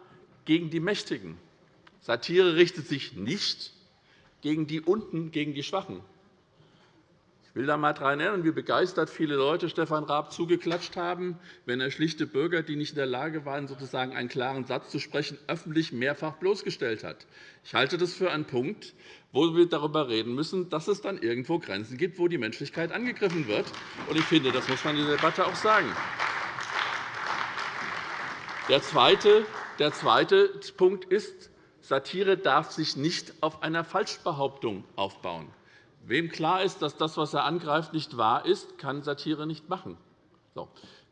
gegen die Mächtigen. Satire richtet sich nicht gegen die Unten, gegen die Schwachen. Ich will da einmal daran erinnern, wie begeistert viele Leute Stefan Raab zugeklatscht haben, wenn er schlichte Bürger, die nicht in der Lage waren, sozusagen einen klaren Satz zu sprechen, öffentlich mehrfach bloßgestellt hat. Ich halte das für einen Punkt, wo wir darüber reden müssen, dass es dann irgendwo Grenzen gibt, wo die Menschlichkeit angegriffen wird. Ich finde, das muss man in der Debatte auch sagen. Der zweite, der zweite Punkt ist, Satire darf sich nicht auf einer Falschbehauptung aufbauen. Wem klar ist, dass das, was er angreift, nicht wahr ist, kann Satire nicht machen.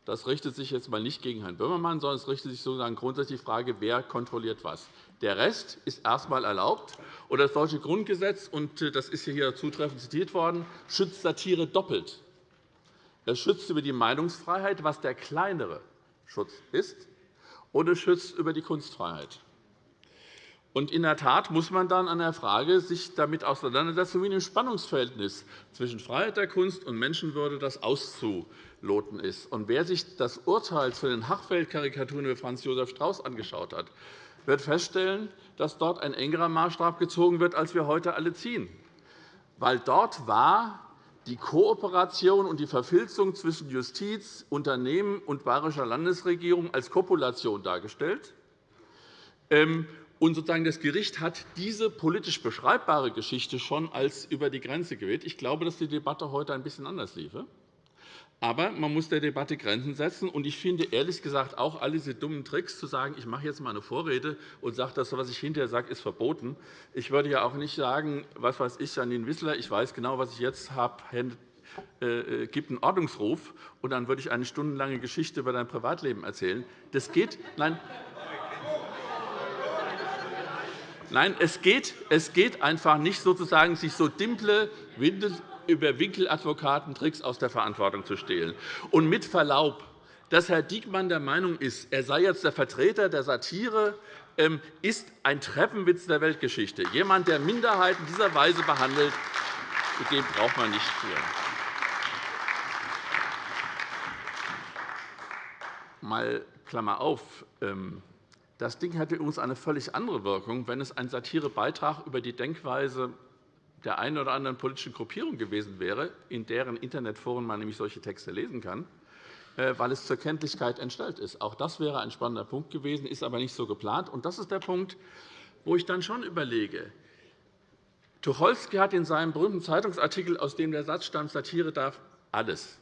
Das richtet sich jetzt einmal nicht gegen Herrn Böhmermann, sondern es richtet sich sozusagen grundsätzlich die Frage, wer kontrolliert was. Der Rest ist erst einmal erlaubt. Und das deutsche Grundgesetz, und äh, das ist hier zutreffend zitiert worden, schützt Satire doppelt. Es schützt über die Meinungsfreiheit, was der kleinere Schutz ist, und es schützt über die Kunstfreiheit. Und in der Tat muss man dann an der Frage sich damit auseinandersetzen, wie ein Spannungsverhältnis zwischen Freiheit der Kunst und Menschenwürde das auszuloten ist. Und wer sich das Urteil zu den Hachfeld-Karikaturen über Franz Josef Strauß angeschaut hat, wird feststellen, dass dort ein engerer Maßstab gezogen wird, als wir heute alle ziehen. Weil dort war die Kooperation und die Verfilzung zwischen Justiz, Unternehmen und bayerischer Landesregierung als Kopulation dargestellt. Und sozusagen das Gericht hat diese politisch beschreibbare Geschichte schon als über die Grenze gewählt. Ich glaube, dass die Debatte heute ein bisschen anders liefe. Aber man muss der Debatte Grenzen setzen. Und ich finde ehrlich gesagt auch all diese dummen Tricks, zu sagen, ich mache jetzt mal eine Vorrede und sage, das, was ich hinterher sage, ist verboten. Ich würde ja auch nicht sagen, was weiß ich, Janine Wissler, ich weiß genau, was ich jetzt habe, äh, äh, gibt einen Ordnungsruf, und dann würde ich eine stundenlange Geschichte über dein Privatleben erzählen. Das geht. Nein, Nein, es geht, es geht einfach nicht, sozusagen, sich so dimple über Winkeladvokatentricks aus der Verantwortung zu stehlen. Und mit Verlaub, dass Herr Diekmann der Meinung ist, er sei jetzt der Vertreter der Satire, ähm, ist ein Treppenwitz der Weltgeschichte. Jemand, der Minderheiten dieser Weise behandelt, dem braucht man nicht führen. Mal Klammer auf. Ähm, das Ding hätte übrigens eine völlig andere Wirkung, wenn es ein Satirebeitrag über die Denkweise der einen oder anderen politischen Gruppierung gewesen wäre, in deren Internetforen man nämlich solche Texte lesen kann, äh, weil es zur Kenntlichkeit entstellt ist. Auch das wäre ein spannender Punkt gewesen, ist aber nicht so geplant. Und das ist der Punkt, wo ich dann schon überlege. Tucholsky hat in seinem berühmten Zeitungsartikel, aus dem der Satz stammt, Satire darf alles,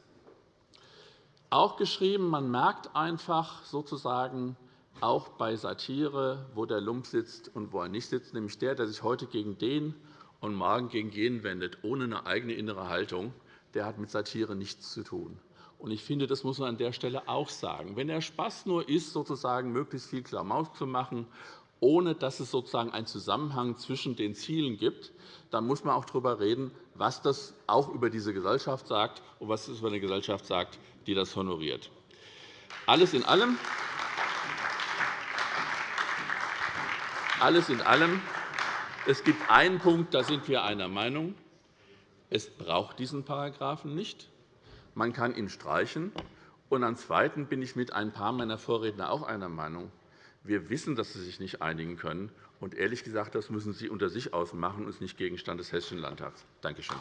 auch geschrieben, man merkt einfach sozusagen, auch bei Satire, wo der Lump sitzt und wo er nicht sitzt, nämlich der, der sich heute gegen den und morgen gegen jenen wendet, ohne eine eigene innere Haltung, der hat mit Satire nichts zu tun. Ich finde, das muss man an der Stelle auch sagen. Wenn der Spaß nur ist, sozusagen möglichst viel Klamauk zu machen, ohne dass es sozusagen einen Zusammenhang zwischen den Zielen gibt, dann muss man auch darüber reden, was das auch über diese Gesellschaft sagt und was es über eine Gesellschaft sagt, die das honoriert. Alles in allem Alles in allem, es gibt einen Punkt, da sind wir einer Meinung. Es braucht diesen Paragraphen nicht. Man kann ihn streichen. Und am Zweiten bin ich mit ein paar meiner Vorredner auch einer Meinung. Wir wissen, dass Sie sich nicht einigen können. Und ehrlich gesagt, das müssen Sie unter sich ausmachen und nicht Gegenstand des Hessischen Landtags. Danke schön.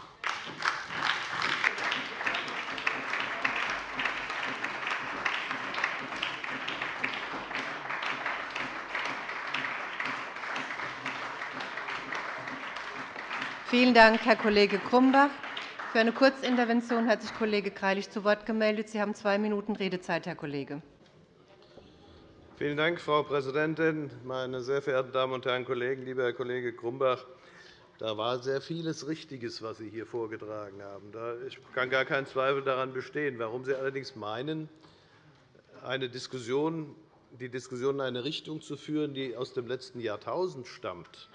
Vielen Dank, Herr Kollege Grumbach. Für eine Kurzintervention hat sich Kollege Greilich zu Wort gemeldet. Sie haben zwei Minuten Redezeit, Herr Kollege. Vielen Dank, Frau Präsidentin, meine sehr verehrten Damen und Herren Kollegen! Lieber Herr Kollege Grumbach, da war sehr vieles Richtiges, was Sie hier vorgetragen haben. Ich kann gar keinen Zweifel daran bestehen. Warum Sie allerdings meinen, eine Diskussion, die Diskussion in eine Richtung zu führen, die aus dem letzten Jahrtausend stammt,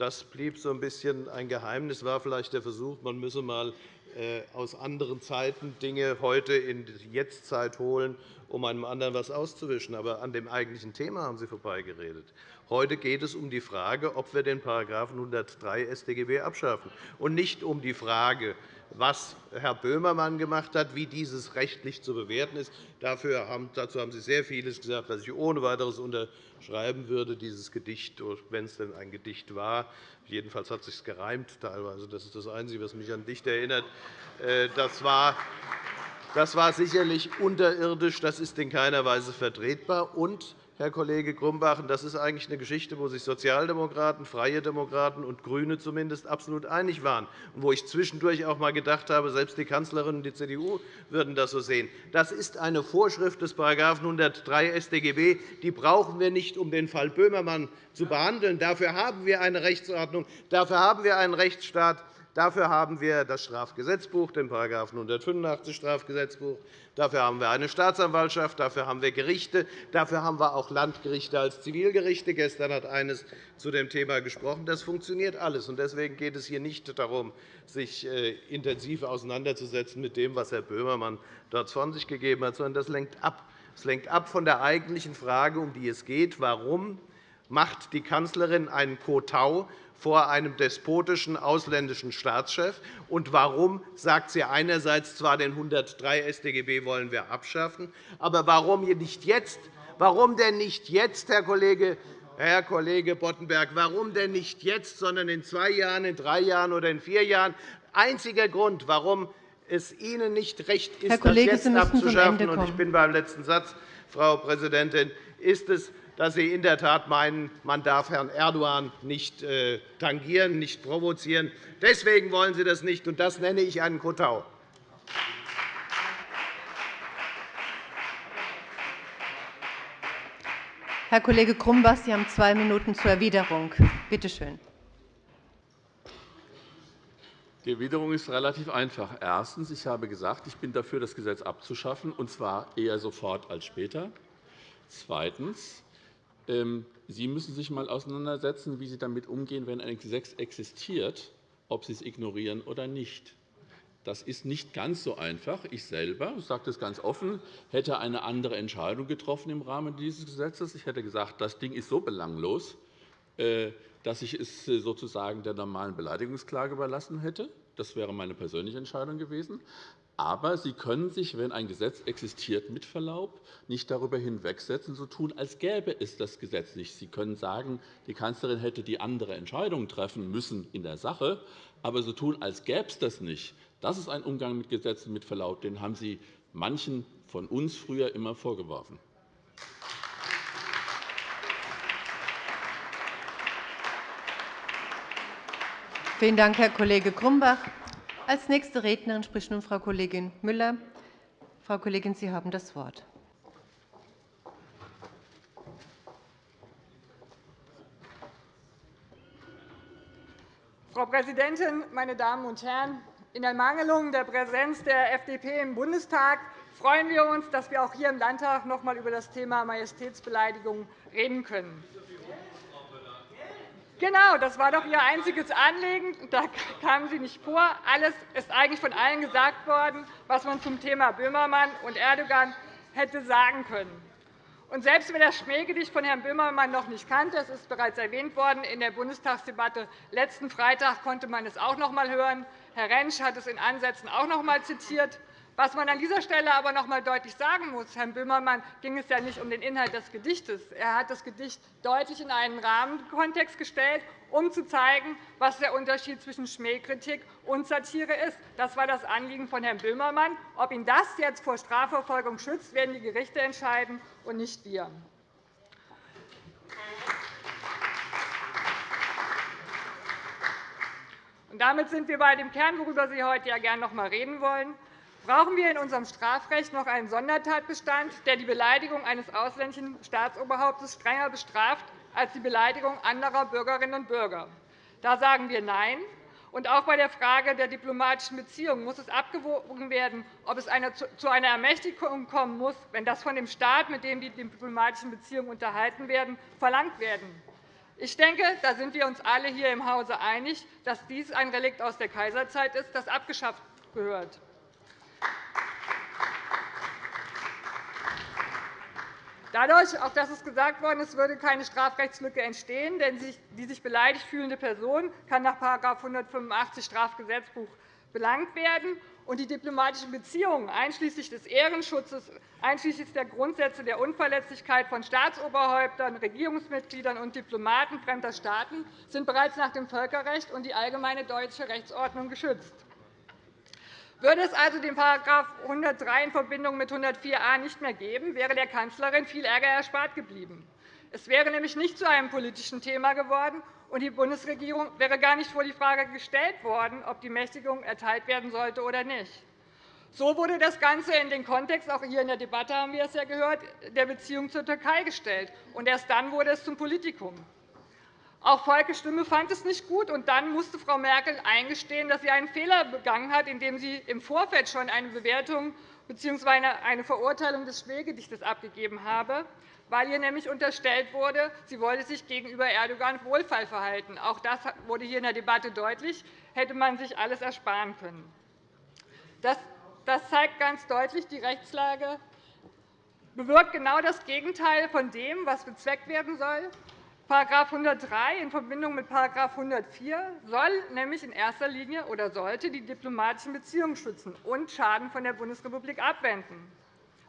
das blieb so ein bisschen ein Geheimnis, war vielleicht der Versuch, man müsse mal äh, aus anderen Zeiten Dinge heute in die Jetztzeit holen, um einem anderen etwas auszuwischen. Aber an dem eigentlichen Thema haben Sie vorbeigeredet. Heute geht es um die Frage, ob wir den § 103 StGB abschaffen, und nicht um die Frage, was Herr Böhmermann gemacht hat, wie dieses rechtlich zu bewerten ist. dazu haben Sie sehr vieles gesagt, was ich ohne weiteres unterschreiben würde, dieses Gedicht, wenn es denn ein Gedicht war. Jedenfalls hat es sich gereimt teilweise. Das ist das Einzige, was mich an Dicht erinnert. Äh, das war das war sicherlich unterirdisch. Das ist in keiner Weise vertretbar. Und Herr Kollege Grumbach. Das ist eigentlich eine Geschichte, wo sich Sozialdemokraten, Freie Demokraten und GRÜNE zumindest absolut einig waren, und wo ich zwischendurch auch einmal gedacht habe, selbst die Kanzlerin und die CDU würden das so sehen. Das ist eine Vorschrift des § 103 StGB. Die brauchen wir nicht, um den Fall Böhmermann zu behandeln. Dafür haben wir eine Rechtsordnung, dafür haben wir einen Rechtsstaat. Dafür haben wir das Strafgesetzbuch, den § 185 Strafgesetzbuch. Dafür haben wir eine Staatsanwaltschaft, dafür haben wir Gerichte, dafür haben wir auch Landgerichte als Zivilgerichte. Gestern hat eines zu dem Thema gesprochen. Das funktioniert alles. Deswegen geht es hier nicht darum, sich äh, intensiv auseinanderzusetzen mit dem, was Herr Böhmermann dort von sich gegeben hat, sondern das lenkt ab. Es lenkt ab von der eigentlichen Frage, um die es geht, warum macht die Kanzlerin einen Kotau vor einem despotischen ausländischen Staatschef? Und warum sagt sie einerseits zwar, den 103 StGB wollen wir abschaffen, aber warum nicht jetzt? Warum denn nicht jetzt, Herr Kollege Herr Kollege Boddenberg, warum denn nicht jetzt, sondern in zwei Jahren, in drei Jahren oder in vier Jahren? Einziger Grund, warum es Ihnen nicht recht ist, Kollege, das jetzt abzuschaffen, und ich bin beim letzten Satz, Frau Präsidentin, ist es, dass Sie in der Tat meinen, man darf Herrn Erdogan nicht äh, tangieren, nicht provozieren. Deswegen wollen Sie das nicht, und das nenne ich einen Kotau. Herr Kollege Grumbach, Sie haben zwei Minuten zur Erwiderung. Bitte schön. Die Erwiderung ist relativ einfach. Erstens. Ich habe gesagt, ich bin dafür, das Gesetz abzuschaffen, und zwar eher sofort als später. Zweitens. Ähm, Sie müssen sich einmal auseinandersetzen, wie Sie damit umgehen, wenn ein Gesetz existiert, ob Sie es ignorieren oder nicht. Das ist nicht ganz so einfach. Ich selber, ich sage das ganz offen, hätte eine andere Entscheidung getroffen im Rahmen dieses Gesetzes. Ich hätte gesagt, das Ding ist so belanglos, äh, dass ich es äh, sozusagen der normalen Beleidigungsklage überlassen hätte. Das wäre meine persönliche Entscheidung gewesen. Aber Sie können sich, wenn ein Gesetz existiert, mit Verlaub, nicht darüber hinwegsetzen, so tun, als gäbe es das Gesetz nicht. Sie können sagen, die Kanzlerin hätte die andere Entscheidung treffen müssen in der Sache, aber so tun, als gäbe es das nicht. Das ist ein Umgang mit Gesetzen mit Verlaub. Den haben Sie manchen von uns früher immer vorgeworfen. Vielen Dank, Herr Kollege Grumbach. Als nächste Rednerin spricht nun Frau Kollegin Müller. Frau Kollegin, Sie haben das Wort. Frau Präsidentin, meine Damen und Herren! In Ermangelung der Präsenz der FDP im Bundestag freuen wir uns, dass wir auch hier im Landtag noch einmal über das Thema Majestätsbeleidigung reden können. Genau, das war doch Ihr einziges Anliegen. Da kamen Sie nicht vor. Alles ist eigentlich von allen gesagt worden, was man zum Thema Böhmermann und Erdogan hätte sagen können. Und selbst wer das Schmähgedicht von Herrn Böhmermann noch nicht kannte, es ist bereits erwähnt worden, in der Bundestagsdebatte letzten Freitag konnte man es auch noch einmal hören. Herr Rentsch hat es in Ansätzen auch noch einmal zitiert. Was man an dieser Stelle aber noch einmal deutlich sagen muss, Herrn Böhmermann ging es ja nicht um den Inhalt des Gedichtes. Er hat das Gedicht deutlich in einen Rahmenkontext gestellt, um zu zeigen, was der Unterschied zwischen Schmähkritik und Satire ist. Das war das Anliegen von Herrn Böhmermann. Ob ihn das jetzt vor Strafverfolgung schützt, werden die Gerichte entscheiden und nicht wir. damit sind wir bei dem Kern, worüber Sie heute ja gerne noch einmal reden wollen. Brauchen wir in unserem Strafrecht noch einen Sondertatbestand, der die Beleidigung eines ausländischen Staatsoberhauptes strenger bestraft als die Beleidigung anderer Bürgerinnen und Bürger? Da sagen wir Nein. Und auch bei der Frage der diplomatischen Beziehungen muss es abgewogen werden, ob es zu einer Ermächtigung kommen muss, wenn das von dem Staat, mit dem die diplomatischen Beziehungen unterhalten werden, verlangt werden. Ich denke, da sind wir uns alle hier im Hause einig, dass dies ein Relikt aus der Kaiserzeit ist, das abgeschafft gehört. Dadurch, auch das ist gesagt worden, es würde keine Strafrechtslücke entstehen, denn die sich beleidigt fühlende Person kann nach § 185 Strafgesetzbuch belangt werden und die diplomatischen Beziehungen einschließlich des Ehrenschutzes, einschließlich der Grundsätze der Unverletzlichkeit von Staatsoberhäuptern, Regierungsmitgliedern und Diplomaten fremder Staaten sind bereits nach dem Völkerrecht und die allgemeine deutsche Rechtsordnung geschützt. Würde es also den § 103 in Verbindung mit 104a nicht mehr geben, wäre der Kanzlerin viel Ärger erspart geblieben. Es wäre nämlich nicht zu einem politischen Thema geworden, und die Bundesregierung wäre gar nicht vor die Frage gestellt worden, ob die Mächtigung erteilt werden sollte oder nicht. So wurde das Ganze in den Kontext, auch hier in der Debatte haben wir es ja gehört, der Beziehung zur Türkei gestellt. Und erst dann wurde es zum Politikum. Auch Volkes Stimme fand es nicht gut, und dann musste Frau Merkel eingestehen, dass sie einen Fehler begangen hat, indem sie im Vorfeld schon eine Bewertung bzw. eine Verurteilung des Schmähgedichtes abgegeben habe weil ihr nämlich unterstellt wurde, sie wolle sich gegenüber Erdogan wohlfeil verhalten. Auch das wurde hier in der Debatte deutlich. Hätte man sich alles ersparen können. Das zeigt ganz deutlich, die Rechtslage bewirkt genau das Gegenteil von dem, was bezweckt werden soll. § 103 in Verbindung mit § 104 soll nämlich in erster Linie oder sollte die diplomatischen Beziehungen schützen und Schaden von der Bundesrepublik abwenden.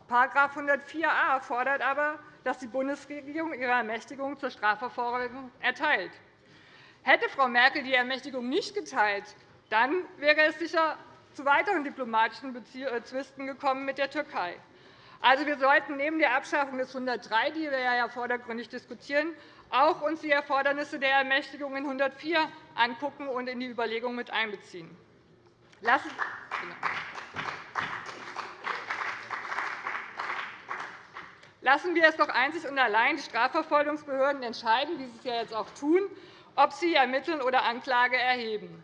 § 104a fordert aber, dass die Bundesregierung ihre Ermächtigung zur Strafverfolgung erteilt. Hätte Frau Merkel die Ermächtigung nicht geteilt, dann wäre es sicher zu weiteren diplomatischen äh, Zwisten gekommen mit der Türkei. Also, wir sollten neben der Abschaffung des 103, die wir ja vordergründig diskutieren, auch uns die Erfordernisse der Ermächtigung in 104 angucken und in die Überlegungen mit einbeziehen. Lassen Lassen wir es doch einzig und allein die Strafverfolgungsbehörden entscheiden, wie sie es ja jetzt auch tun, ob sie ermitteln oder Anklage erheben.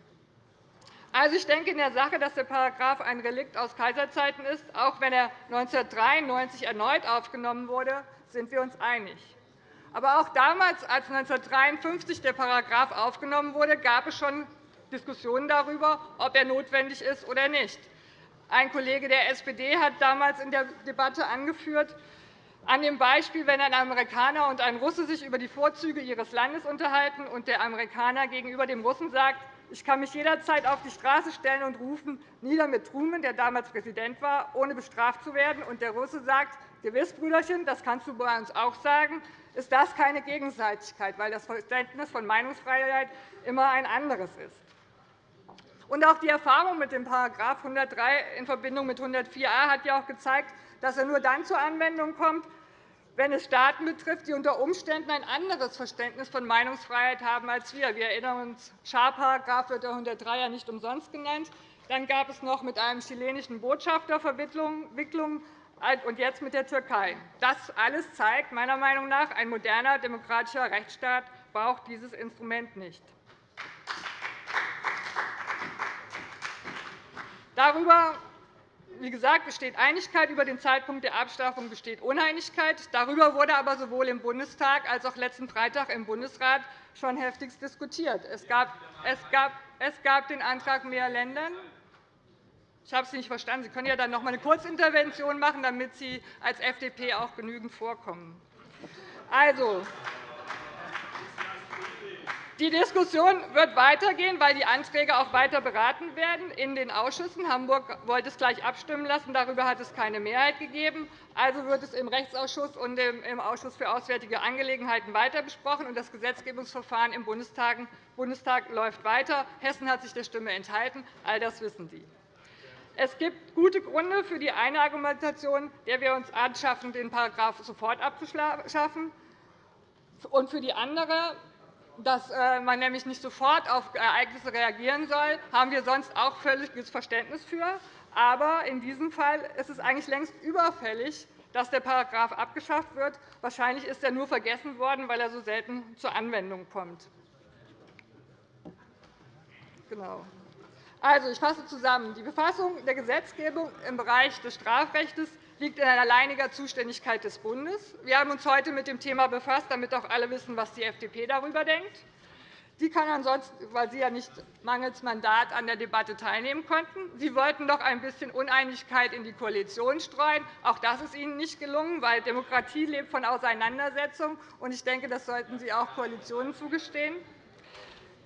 Also, ich denke in der Sache, dass der Paragraph ein Relikt aus Kaiserzeiten ist. Auch wenn er 1993 erneut aufgenommen wurde, sind wir uns einig. Aber auch damals, als 1953 der Paragraph aufgenommen wurde, gab es schon Diskussionen darüber, ob er notwendig ist oder nicht. Ein Kollege der SPD hat damals in der Debatte angeführt, an dem Beispiel, wenn ein Amerikaner und ein Russe sich über die Vorzüge ihres Landes unterhalten und der Amerikaner gegenüber dem Russen sagt, ich kann mich jederzeit auf die Straße stellen und rufen, nieder mit Truman, der damals Präsident war, ohne bestraft zu werden. Und der Russe sagt, gewiss, Brüderchen, das kannst du bei uns auch sagen, ist das keine Gegenseitigkeit, weil das Verständnis von Meinungsfreiheit immer ein anderes ist. Und auch die Erfahrung mit dem § 103 in Verbindung mit 104a hat ja auch gezeigt, dass er nur dann zur Anwendung kommt, wenn es Staaten betrifft, die unter Umständen ein anderes Verständnis von Meinungsfreiheit haben als wir. Wir erinnern uns, Scharparagraph wird der 103 ja nicht umsonst genannt. Dann gab es noch mit einem chilenischen Botschafter Verwicklungen und jetzt mit der Türkei. Das alles zeigt meiner Meinung nach, ein moderner demokratischer Rechtsstaat braucht dieses Instrument nicht. Darüber wie gesagt, besteht Einigkeit. Über den Zeitpunkt der Abstrafung besteht Uneinigkeit. Darüber wurde aber sowohl im Bundestag als auch letzten Freitag im Bundesrat schon heftigst diskutiert. Es gab, es gab, es gab den Antrag mehr Ländern. Ich habe Sie nicht verstanden. Sie können ja dann noch einmal eine Kurzintervention machen, damit Sie als FDP auch genügend vorkommen. Also, die Diskussion wird weitergehen, weil die Anträge auch weiter beraten werden in den Ausschüssen. Hamburg wollte es gleich abstimmen lassen. Darüber hat es keine Mehrheit gegeben. Also wird es im Rechtsausschuss und im Ausschuss für Auswärtige Angelegenheiten weiter besprochen. Und das Gesetzgebungsverfahren im Bundestag läuft weiter. Hessen hat sich der Stimme enthalten. All das wissen Sie. Es gibt gute Gründe für die eine Argumentation, der wir uns anschaffen, den Paragraph sofort abzuschaffen, und für die andere, dass äh, man nämlich nicht sofort auf Ereignisse reagieren soll, haben wir sonst auch völliges Verständnis für. Aber in diesem Fall ist es eigentlich längst überfällig, dass der Paragraph abgeschafft wird. Wahrscheinlich ist er nur vergessen worden, weil er so selten zur Anwendung kommt. Genau. Also, ich fasse zusammen. Die Befassung der Gesetzgebung im Bereich des Strafrechts liegt in alleiniger Zuständigkeit des Bundes. Wir haben uns heute mit dem Thema befasst, damit auch alle wissen, was die FDP darüber denkt. Die kann ansonsten, weil Sie ja nicht mangels Mandat an der Debatte teilnehmen konnten. Sie wollten doch ein bisschen Uneinigkeit in die Koalition streuen. Auch das ist Ihnen nicht gelungen, weil Demokratie lebt von Auseinandersetzung. lebt. Ich denke, das sollten Sie auch Koalitionen zugestehen.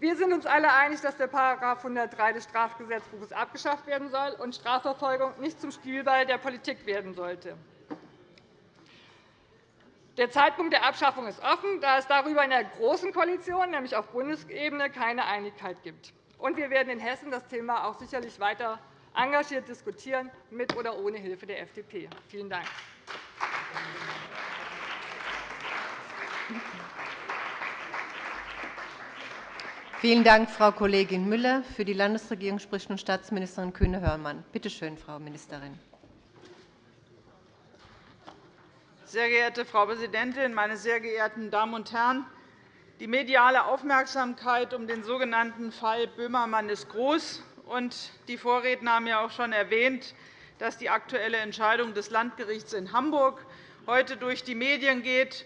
Wir sind uns alle einig, dass der § 103 des Strafgesetzbuches abgeschafft werden soll und Strafverfolgung nicht zum Spielball der Politik werden sollte. Der Zeitpunkt der Abschaffung ist offen, da es darüber in der Großen Koalition, nämlich auf Bundesebene, keine Einigkeit gibt. Und wir werden in Hessen das Thema auch sicherlich weiter engagiert diskutieren, mit oder ohne Hilfe der FDP. Vielen Dank. Vielen Dank, Frau Kollegin Müller. Für die Landesregierung spricht nun Staatsministerin Kühne-Hörmann. Bitte schön, Frau Ministerin. Sehr geehrte Frau Präsidentin, meine sehr geehrten Damen und Herren! Die mediale Aufmerksamkeit um den sogenannten Fall Böhmermann ist groß. die Vorredner haben ja auch schon erwähnt, dass die aktuelle Entscheidung des Landgerichts in Hamburg heute durch die Medien geht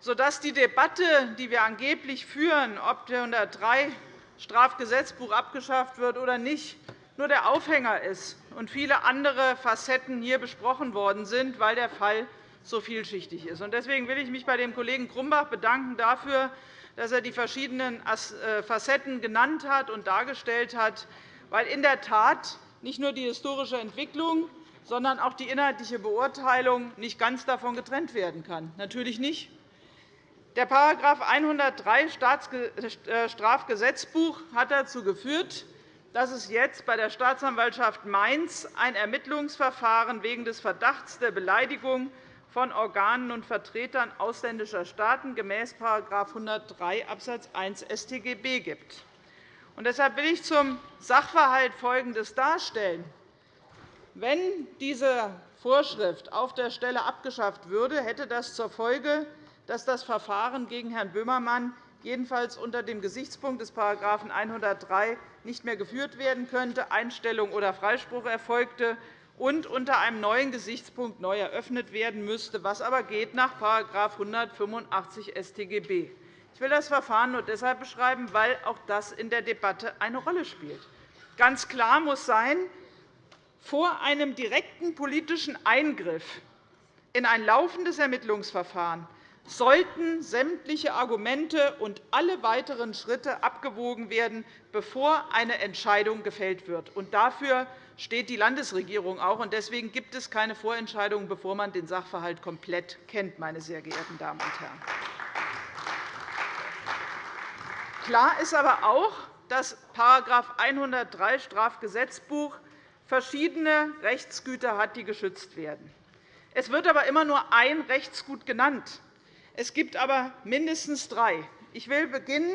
sodass die Debatte, die wir angeblich führen, ob der 103 Strafgesetzbuch abgeschafft wird oder nicht, nur der Aufhänger ist und viele andere Facetten hier besprochen worden sind, weil der Fall so vielschichtig ist. Deswegen will ich mich bei dem Kollegen Grumbach bedanken dafür, dass er die verschiedenen äh, Facetten genannt hat und dargestellt hat, weil in der Tat nicht nur die historische Entwicklung, sondern auch die inhaltliche Beurteilung nicht ganz davon getrennt werden kann. Natürlich nicht. Der § 103 äh, Strafgesetzbuch hat dazu geführt, dass es jetzt bei der Staatsanwaltschaft Mainz ein Ermittlungsverfahren wegen des Verdachts der Beleidigung von Organen und Vertretern ausländischer Staaten gemäß § 103 Abs. 1 StGB gibt. Deshalb will ich zum Sachverhalt Folgendes darstellen. Wenn diese Vorschrift auf der Stelle abgeschafft würde, hätte das zur Folge, dass das Verfahren gegen Herrn Böhmermann jedenfalls unter dem Gesichtspunkt des § 103 nicht mehr geführt werden könnte, Einstellung oder Freispruch erfolgte und unter einem neuen Gesichtspunkt neu eröffnet werden müsste, was aber geht nach § 185 StGB. Ich will das Verfahren nur deshalb beschreiben, weil auch das in der Debatte eine Rolle spielt. Ganz klar muss sein, vor einem direkten politischen Eingriff in ein laufendes Ermittlungsverfahren sollten sämtliche Argumente und alle weiteren Schritte abgewogen werden, bevor eine Entscheidung gefällt wird. dafür steht die Landesregierung auch. Deswegen gibt es keine Vorentscheidung, bevor man den Sachverhalt komplett kennt. Meine sehr geehrten Damen und Herren. Klar ist aber auch, dass § 103 Strafgesetzbuch verschiedene Rechtsgüter hat, die geschützt werden. Es wird aber immer nur ein Rechtsgut genannt. Es gibt aber mindestens drei. Ich will beginnen.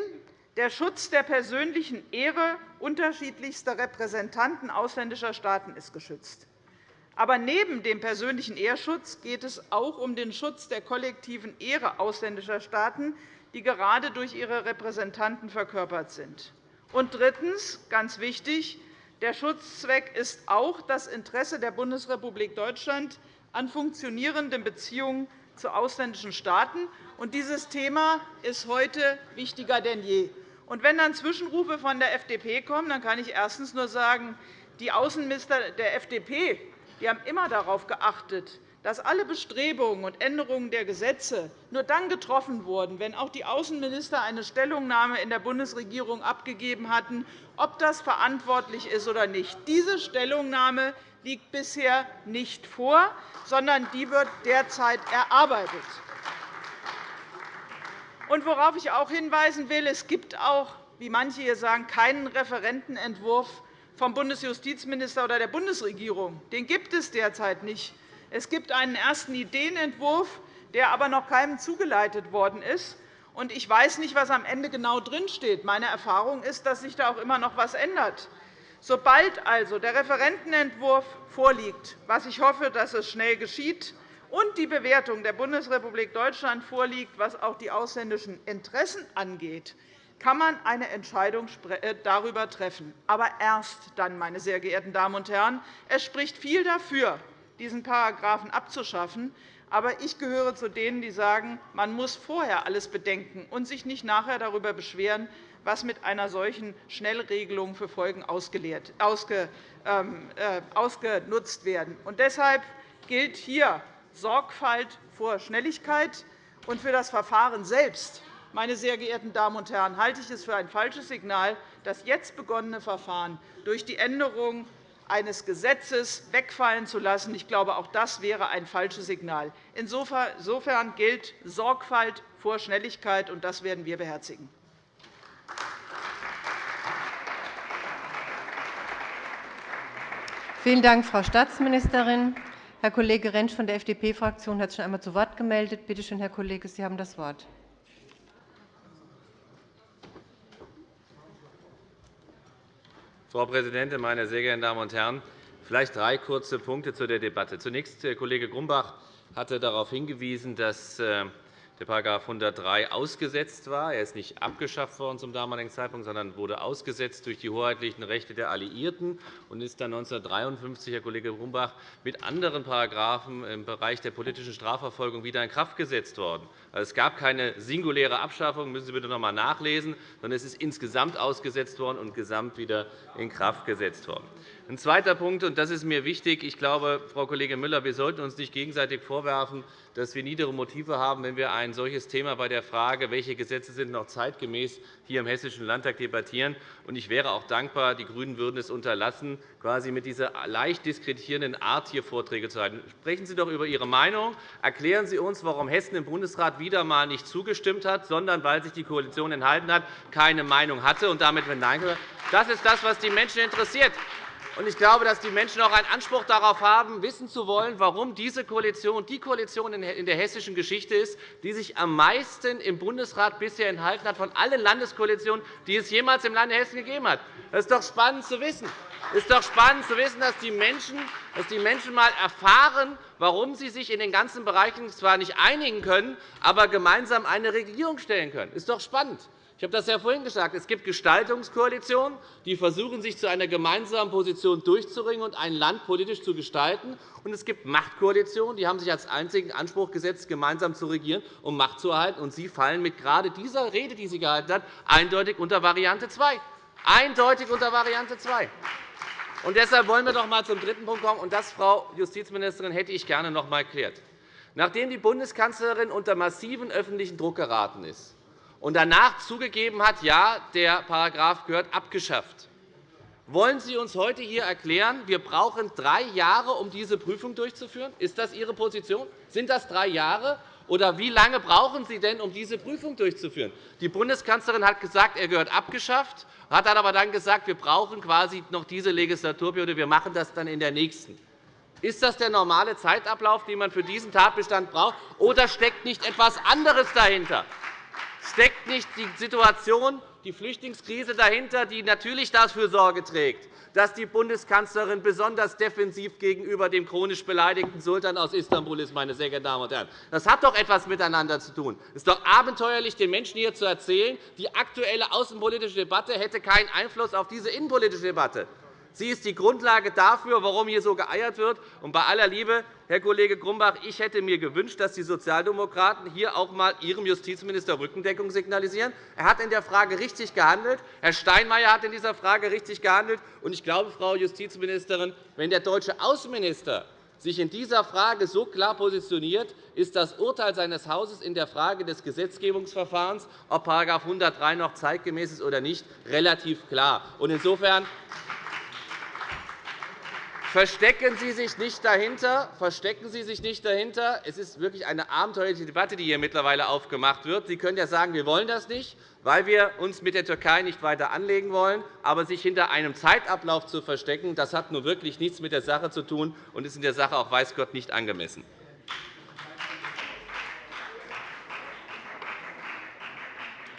Der Schutz der persönlichen Ehre unterschiedlichster Repräsentanten ausländischer Staaten ist geschützt. Aber neben dem persönlichen Ehrschutz geht es auch um den Schutz der kollektiven Ehre ausländischer Staaten, die gerade durch ihre Repräsentanten verkörpert sind. Und drittens, ganz wichtig, der Schutzzweck ist auch das Interesse der Bundesrepublik Deutschland an funktionierenden Beziehungen zu ausländischen Staaten. dieses Thema ist heute wichtiger denn je. wenn dann Zwischenrufe von der FDP kommen, dann kann ich erstens nur sagen, die Außenminister der FDP die haben immer darauf geachtet, dass alle Bestrebungen und Änderungen der Gesetze nur dann getroffen wurden, wenn auch die Außenminister eine Stellungnahme in der Bundesregierung abgegeben hatten, ob das verantwortlich ist oder nicht. Diese Stellungnahme liegt bisher nicht vor, sondern die wird derzeit erarbeitet. Worauf ich auch hinweisen will, es gibt auch, wie manche hier sagen, keinen Referentenentwurf vom Bundesjustizminister oder der Bundesregierung. Den gibt es derzeit nicht. Es gibt einen ersten Ideenentwurf, der aber noch keinem zugeleitet worden ist. Ich weiß nicht, was am Ende genau drinsteht. Meine Erfahrung ist, dass sich da auch immer noch etwas ändert. Sobald also der Referentenentwurf vorliegt, was ich hoffe, dass es schnell geschieht, und die Bewertung der Bundesrepublik Deutschland vorliegt, was auch die ausländischen Interessen angeht, kann man eine Entscheidung äh, darüber treffen. Aber erst dann, meine sehr geehrten Damen und Herren. Es spricht viel dafür, diesen Paragraphen abzuschaffen. Aber ich gehöre zu denen, die sagen, man muss vorher alles bedenken und sich nicht nachher darüber beschweren, was mit einer solchen Schnellregelung für Folgen ähm, äh, ausgenutzt werden. deshalb gilt hier Sorgfalt vor Schnelligkeit. für das Verfahren selbst meine sehr geehrten Damen und Herren, halte ich es für ein falsches Signal, das jetzt begonnene Verfahren durch die Änderung eines Gesetzes wegfallen zu lassen. Ich glaube, auch das wäre ein falsches Signal. Insofern gilt Sorgfalt vor Schnelligkeit, und das werden wir beherzigen. Vielen Dank, Frau Staatsministerin. Herr Kollege Rentsch von der FDP-Fraktion hat sich schon einmal zu Wort gemeldet. Bitte schön, Herr Kollege, Sie haben das Wort. Frau Präsidentin, meine sehr geehrten Damen und Herren! Vielleicht drei kurze Punkte zu der Debatte. Zunächst, Herr Kollege Grumbach hatte darauf hingewiesen, dass äh, der § 103 ausgesetzt war. Er ist nicht abgeschafft worden zum damaligen Zeitpunkt, sondern wurde ausgesetzt durch die hoheitlichen Rechte der Alliierten und ist dann 1953, Herr Kollege Grumbach, mit anderen Paragraphen im Bereich der politischen Strafverfolgung wieder in Kraft gesetzt worden. Also, es gab keine singuläre Abschaffung, müssen Sie bitte noch einmal nachlesen, sondern es ist insgesamt ausgesetzt worden und gesamt wieder in Kraft gesetzt worden. Ein zweiter Punkt, und das ist mir wichtig. Ich glaube, Frau Kollegin Müller, wir sollten uns nicht gegenseitig vorwerfen, dass wir niedere Motive haben, wenn wir ein solches Thema bei der Frage, welche Gesetze sind noch zeitgemäß, hier im Hessischen Landtag debattieren. Ich wäre auch dankbar, die GRÜNEN würden es unterlassen, quasi mit dieser leicht diskreditierenden Art hier Vorträge zu halten. Sprechen Sie doch über Ihre Meinung. Erklären Sie uns, warum Hessen im Bundesrat wieder einmal nicht zugestimmt hat, sondern weil sich die Koalition enthalten hat, keine Meinung hatte und damit mit Nein gehört. Das ist das, was die Menschen interessiert. Ich glaube, dass die Menschen auch einen Anspruch darauf haben, wissen zu wollen, warum diese Koalition die Koalition in der hessischen Geschichte ist, die sich am meisten im Bundesrat bisher enthalten hat von allen Landeskoalitionen, die es jemals im Lande Hessen gegeben hat. Das ist doch spannend zu wissen. Es ist doch spannend zu wissen, dass die Menschen, dass die Menschen einmal erfahren, warum sie sich in den ganzen Bereichen zwar nicht einigen können, aber gemeinsam eine Regierung stellen können. Das ist doch spannend. Ich habe das ja vorhin gesagt. Es gibt Gestaltungskoalitionen, die versuchen, sich zu einer gemeinsamen Position durchzuringen und ein Land politisch zu gestalten. Und es gibt Machtkoalitionen, die haben sich als einzigen Anspruch gesetzt, gemeinsam zu regieren, um Macht zu erhalten. Und Sie fallen mit gerade dieser Rede, die sie gehalten hat, eindeutig unter Variante 2. Eindeutig unter Variante 2. Und deshalb wollen wir doch einmal zum dritten Punkt kommen. Und das, Frau Justizministerin, hätte ich gerne noch einmal erklärt. Nachdem die Bundeskanzlerin unter massiven öffentlichen Druck geraten ist, und danach zugegeben hat, ja, der Paragraph gehört abgeschafft. Wollen Sie uns heute hier erklären, wir brauchen drei Jahre, um diese Prüfung durchzuführen? Ist das Ihre Position? Sind das drei Jahre? Oder wie lange brauchen Sie denn, um diese Prüfung durchzuführen? Die Bundeskanzlerin hat gesagt, er gehört abgeschafft, hat aber dann gesagt, wir brauchen quasi noch diese Legislaturperiode, wir machen das dann in der nächsten. Ist das der normale Zeitablauf, den man für diesen Tatbestand braucht, oder steckt nicht etwas anderes dahinter? steckt nicht die Situation, die Flüchtlingskrise dahinter, die natürlich dafür Sorge trägt, dass die Bundeskanzlerin besonders defensiv gegenüber dem chronisch beleidigten Sultan aus Istanbul ist. Meine sehr geehrten Damen und Herren. Das hat doch etwas miteinander zu tun. Es ist doch abenteuerlich, den Menschen hier zu erzählen, die aktuelle außenpolitische Debatte hätte keinen Einfluss auf diese innenpolitische Debatte. Sie ist die Grundlage dafür, warum hier so geeiert wird. Und bei aller Liebe, Herr Kollege Grumbach, ich hätte mir gewünscht, dass die Sozialdemokraten hier auch einmal Ihrem Justizminister Rückendeckung signalisieren. Er hat in der Frage richtig gehandelt. Herr Steinmeier hat in dieser Frage richtig gehandelt. Und ich glaube, Frau Justizministerin, wenn der deutsche Außenminister sich in dieser Frage so klar positioniert, ist das Urteil seines Hauses in der Frage des Gesetzgebungsverfahrens, ob § 103 noch zeitgemäß ist oder nicht, relativ klar. Insofern Verstecken Sie sich nicht dahinter. Verstecken Sie sich nicht dahinter. Es ist wirklich eine abenteuerliche Debatte, die hier mittlerweile aufgemacht wird. Sie können ja sagen, wir wollen das nicht, weil wir uns mit der Türkei nicht weiter anlegen wollen. Aber sich hinter einem Zeitablauf zu verstecken, das hat nun wirklich nichts mit der Sache zu tun und ist in der Sache auch weiß Gott nicht angemessen.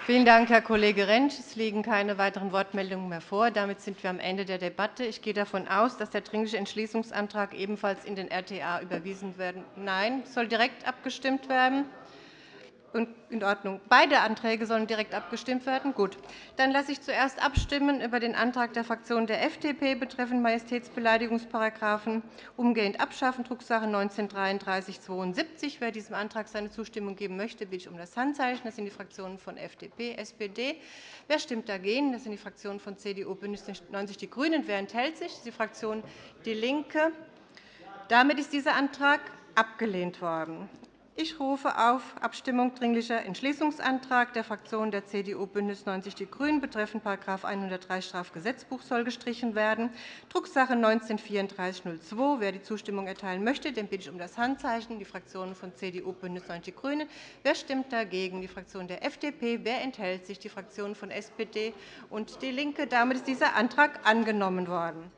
Vielen Dank, Herr Kollege Rentsch. Es liegen keine weiteren Wortmeldungen mehr vor. Damit sind wir am Ende der Debatte. Ich gehe davon aus, dass der Dringliche Entschließungsantrag ebenfalls in den RTA überwiesen werden. Nein, soll direkt abgestimmt werden. In Ordnung. Beide Anträge sollen direkt abgestimmt werden? Gut. Dann lasse ich zuerst abstimmen über den Antrag der Fraktion der FDP betreffend Majestätsbeleidigungsparagraphen umgehend abschaffen, Drucksache 19-3372. Wer diesem Antrag seine Zustimmung geben möchte, bitte ich um das Handzeichen. Das sind die Fraktionen von FDP, SPD. Wer stimmt dagegen? Das sind die Fraktionen von CDU, BÜNDNIS 90 die GRÜNEN. Wer enthält sich? Das ist die Fraktion DIE LINKE. Damit ist dieser Antrag abgelehnt worden. Ich rufe auf Abstimmung Dringlicher Entschließungsantrag der Fraktionen der CDU, BÜNDNIS 90 die GRÜNEN betreffend § 103 Strafgesetzbuch soll gestrichen werden, Drucksache 19-3402. Wer die Zustimmung erteilen möchte, den bitte ich um das Handzeichen. Die Fraktionen von CDU, BÜNDNIS 90 die GRÜNEN. Wer stimmt dagegen? Die Fraktion der FDP. Wer enthält sich? Die Fraktionen von SPD und DIE LINKE. Damit ist dieser Antrag angenommen worden.